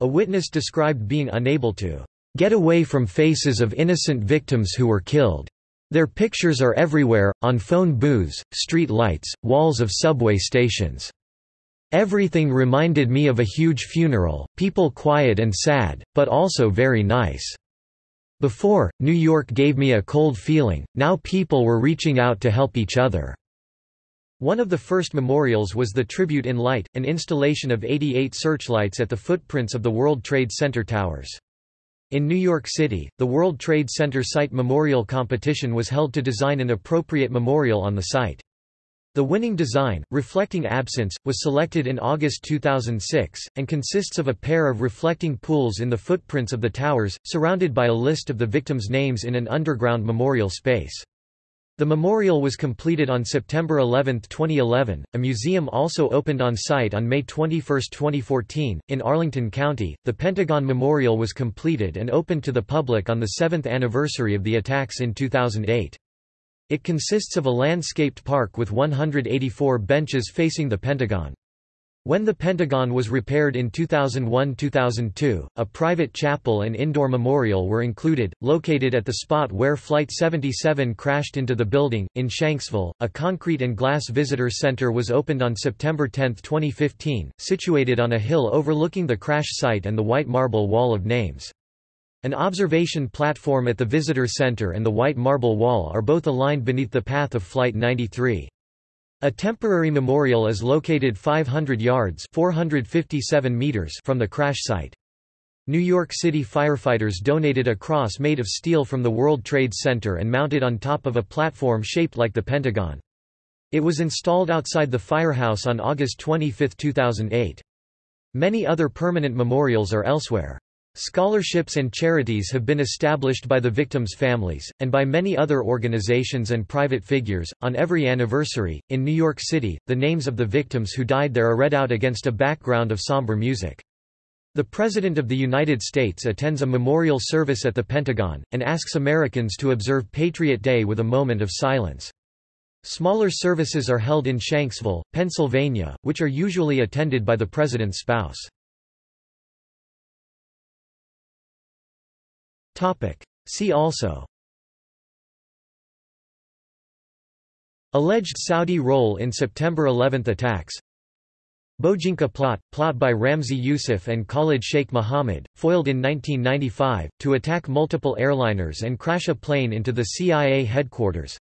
A witness described being unable to get away from faces of innocent victims who were killed. Their pictures are everywhere, on phone booths, street lights, walls of subway stations. Everything reminded me of a huge funeral, people quiet and sad, but also very nice. Before, New York gave me a cold feeling, now people were reaching out to help each other. One of the first memorials was the Tribute in Light, an installation of 88 searchlights at the footprints of the World Trade Center towers. In New York City, the World Trade Center Site Memorial Competition was held to design an appropriate memorial on the site. The winning design, reflecting absence, was selected in August 2006, and consists of a pair of reflecting pools in the footprints of the towers, surrounded by a list of the victims' names in an underground memorial space. The memorial was completed on September 11, 2011. A museum also opened on site on May 21, 2014. In Arlington County, the Pentagon Memorial was completed and opened to the public on the seventh anniversary of the attacks in 2008. It consists of a landscaped park with 184 benches facing the Pentagon. When the Pentagon was repaired in 2001–2002, a private chapel and indoor memorial were included, located at the spot where Flight 77 crashed into the building. In Shanksville, a concrete and glass visitor center was opened on September 10, 2015, situated on a hill overlooking the crash site and the white marble wall of names. An observation platform at the Visitor Center and the White Marble Wall are both aligned beneath the path of Flight 93. A temporary memorial is located 500 yards 457 meters from the crash site. New York City firefighters donated a cross made of steel from the World Trade Center and mounted on top of a platform shaped like the Pentagon. It was installed outside the firehouse on August 25, 2008. Many other permanent memorials are elsewhere. Scholarships and charities have been established by the victims' families, and by many other organizations and private figures. On every anniversary, in New York City, the names of the victims who died there are read out against a background of somber music. The President of the United States attends a memorial service at the Pentagon, and asks Americans to observe Patriot Day with a moment of silence. Smaller services are held in Shanksville, Pennsylvania, which are usually attended by the President's spouse. See also. Alleged Saudi role in September 11 attacks. Bojinka plot, plot by Ramzi Yousef and Khalid Sheikh Mohammed, foiled in 1995, to attack multiple airliners and crash a plane into the CIA headquarters.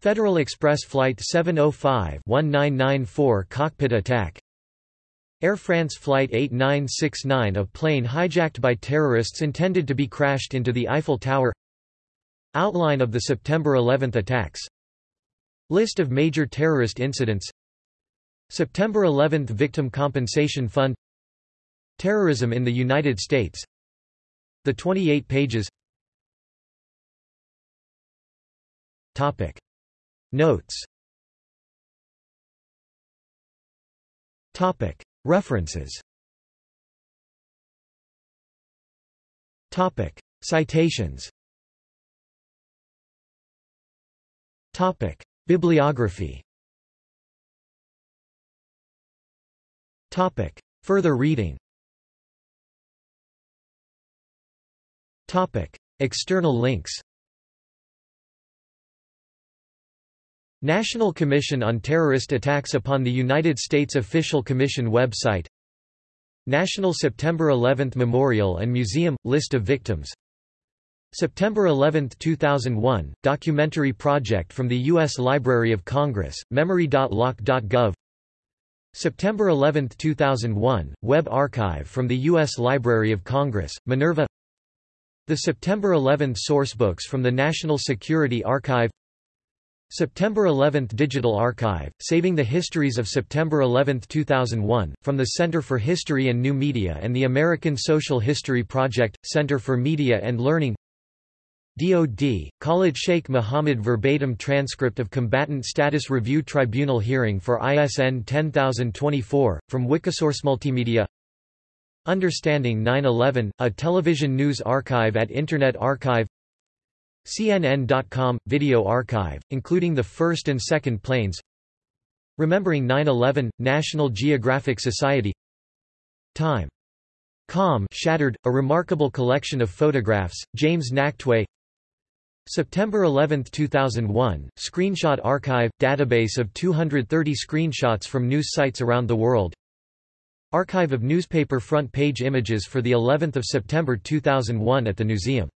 Federal Express Flight 705-1994 cockpit attack Air France Flight 8969 a plane hijacked by terrorists intended to be crashed into the Eiffel Tower. Outline of the September 11 attacks. List of major terrorist incidents. September 11 Victim Compensation Fund. Terrorism in the United States. The 28 pages. Topic. Notes. Topic. References Topic. Citations Topic. Bibliography Topic. Further reading Topic. External links National Commission on Terrorist Attacks upon the United States Official Commission website National September 11 Memorial and Museum – List of victims September 11, 2001, documentary project from the U.S. Library of Congress, memory.loc.gov September 11, 2001, Web archive from the U.S. Library of Congress, Minerva The September 11 sourcebooks from the National Security Archive September 11 Digital Archive, Saving the Histories of September 11, 2001, from the Center for History and New Media and the American Social History Project, Center for Media and Learning DOD, Khalid Sheikh Mohammed verbatim transcript of Combatant Status Review Tribunal hearing for ISN 10024, from Wikisource Multimedia Understanding 9-11, a television news archive at Internet Archive CNN.com – Video archive, including the first and second planes. Remembering 9-11, National Geographic Society. Time. Com Shattered, a remarkable collection of photographs, James Nachtwey September 11, 2001, Screenshot Archive – database of 230 screenshots from news sites around the world. Archive of newspaper front page images for the 11th of September 2001 at the Newseum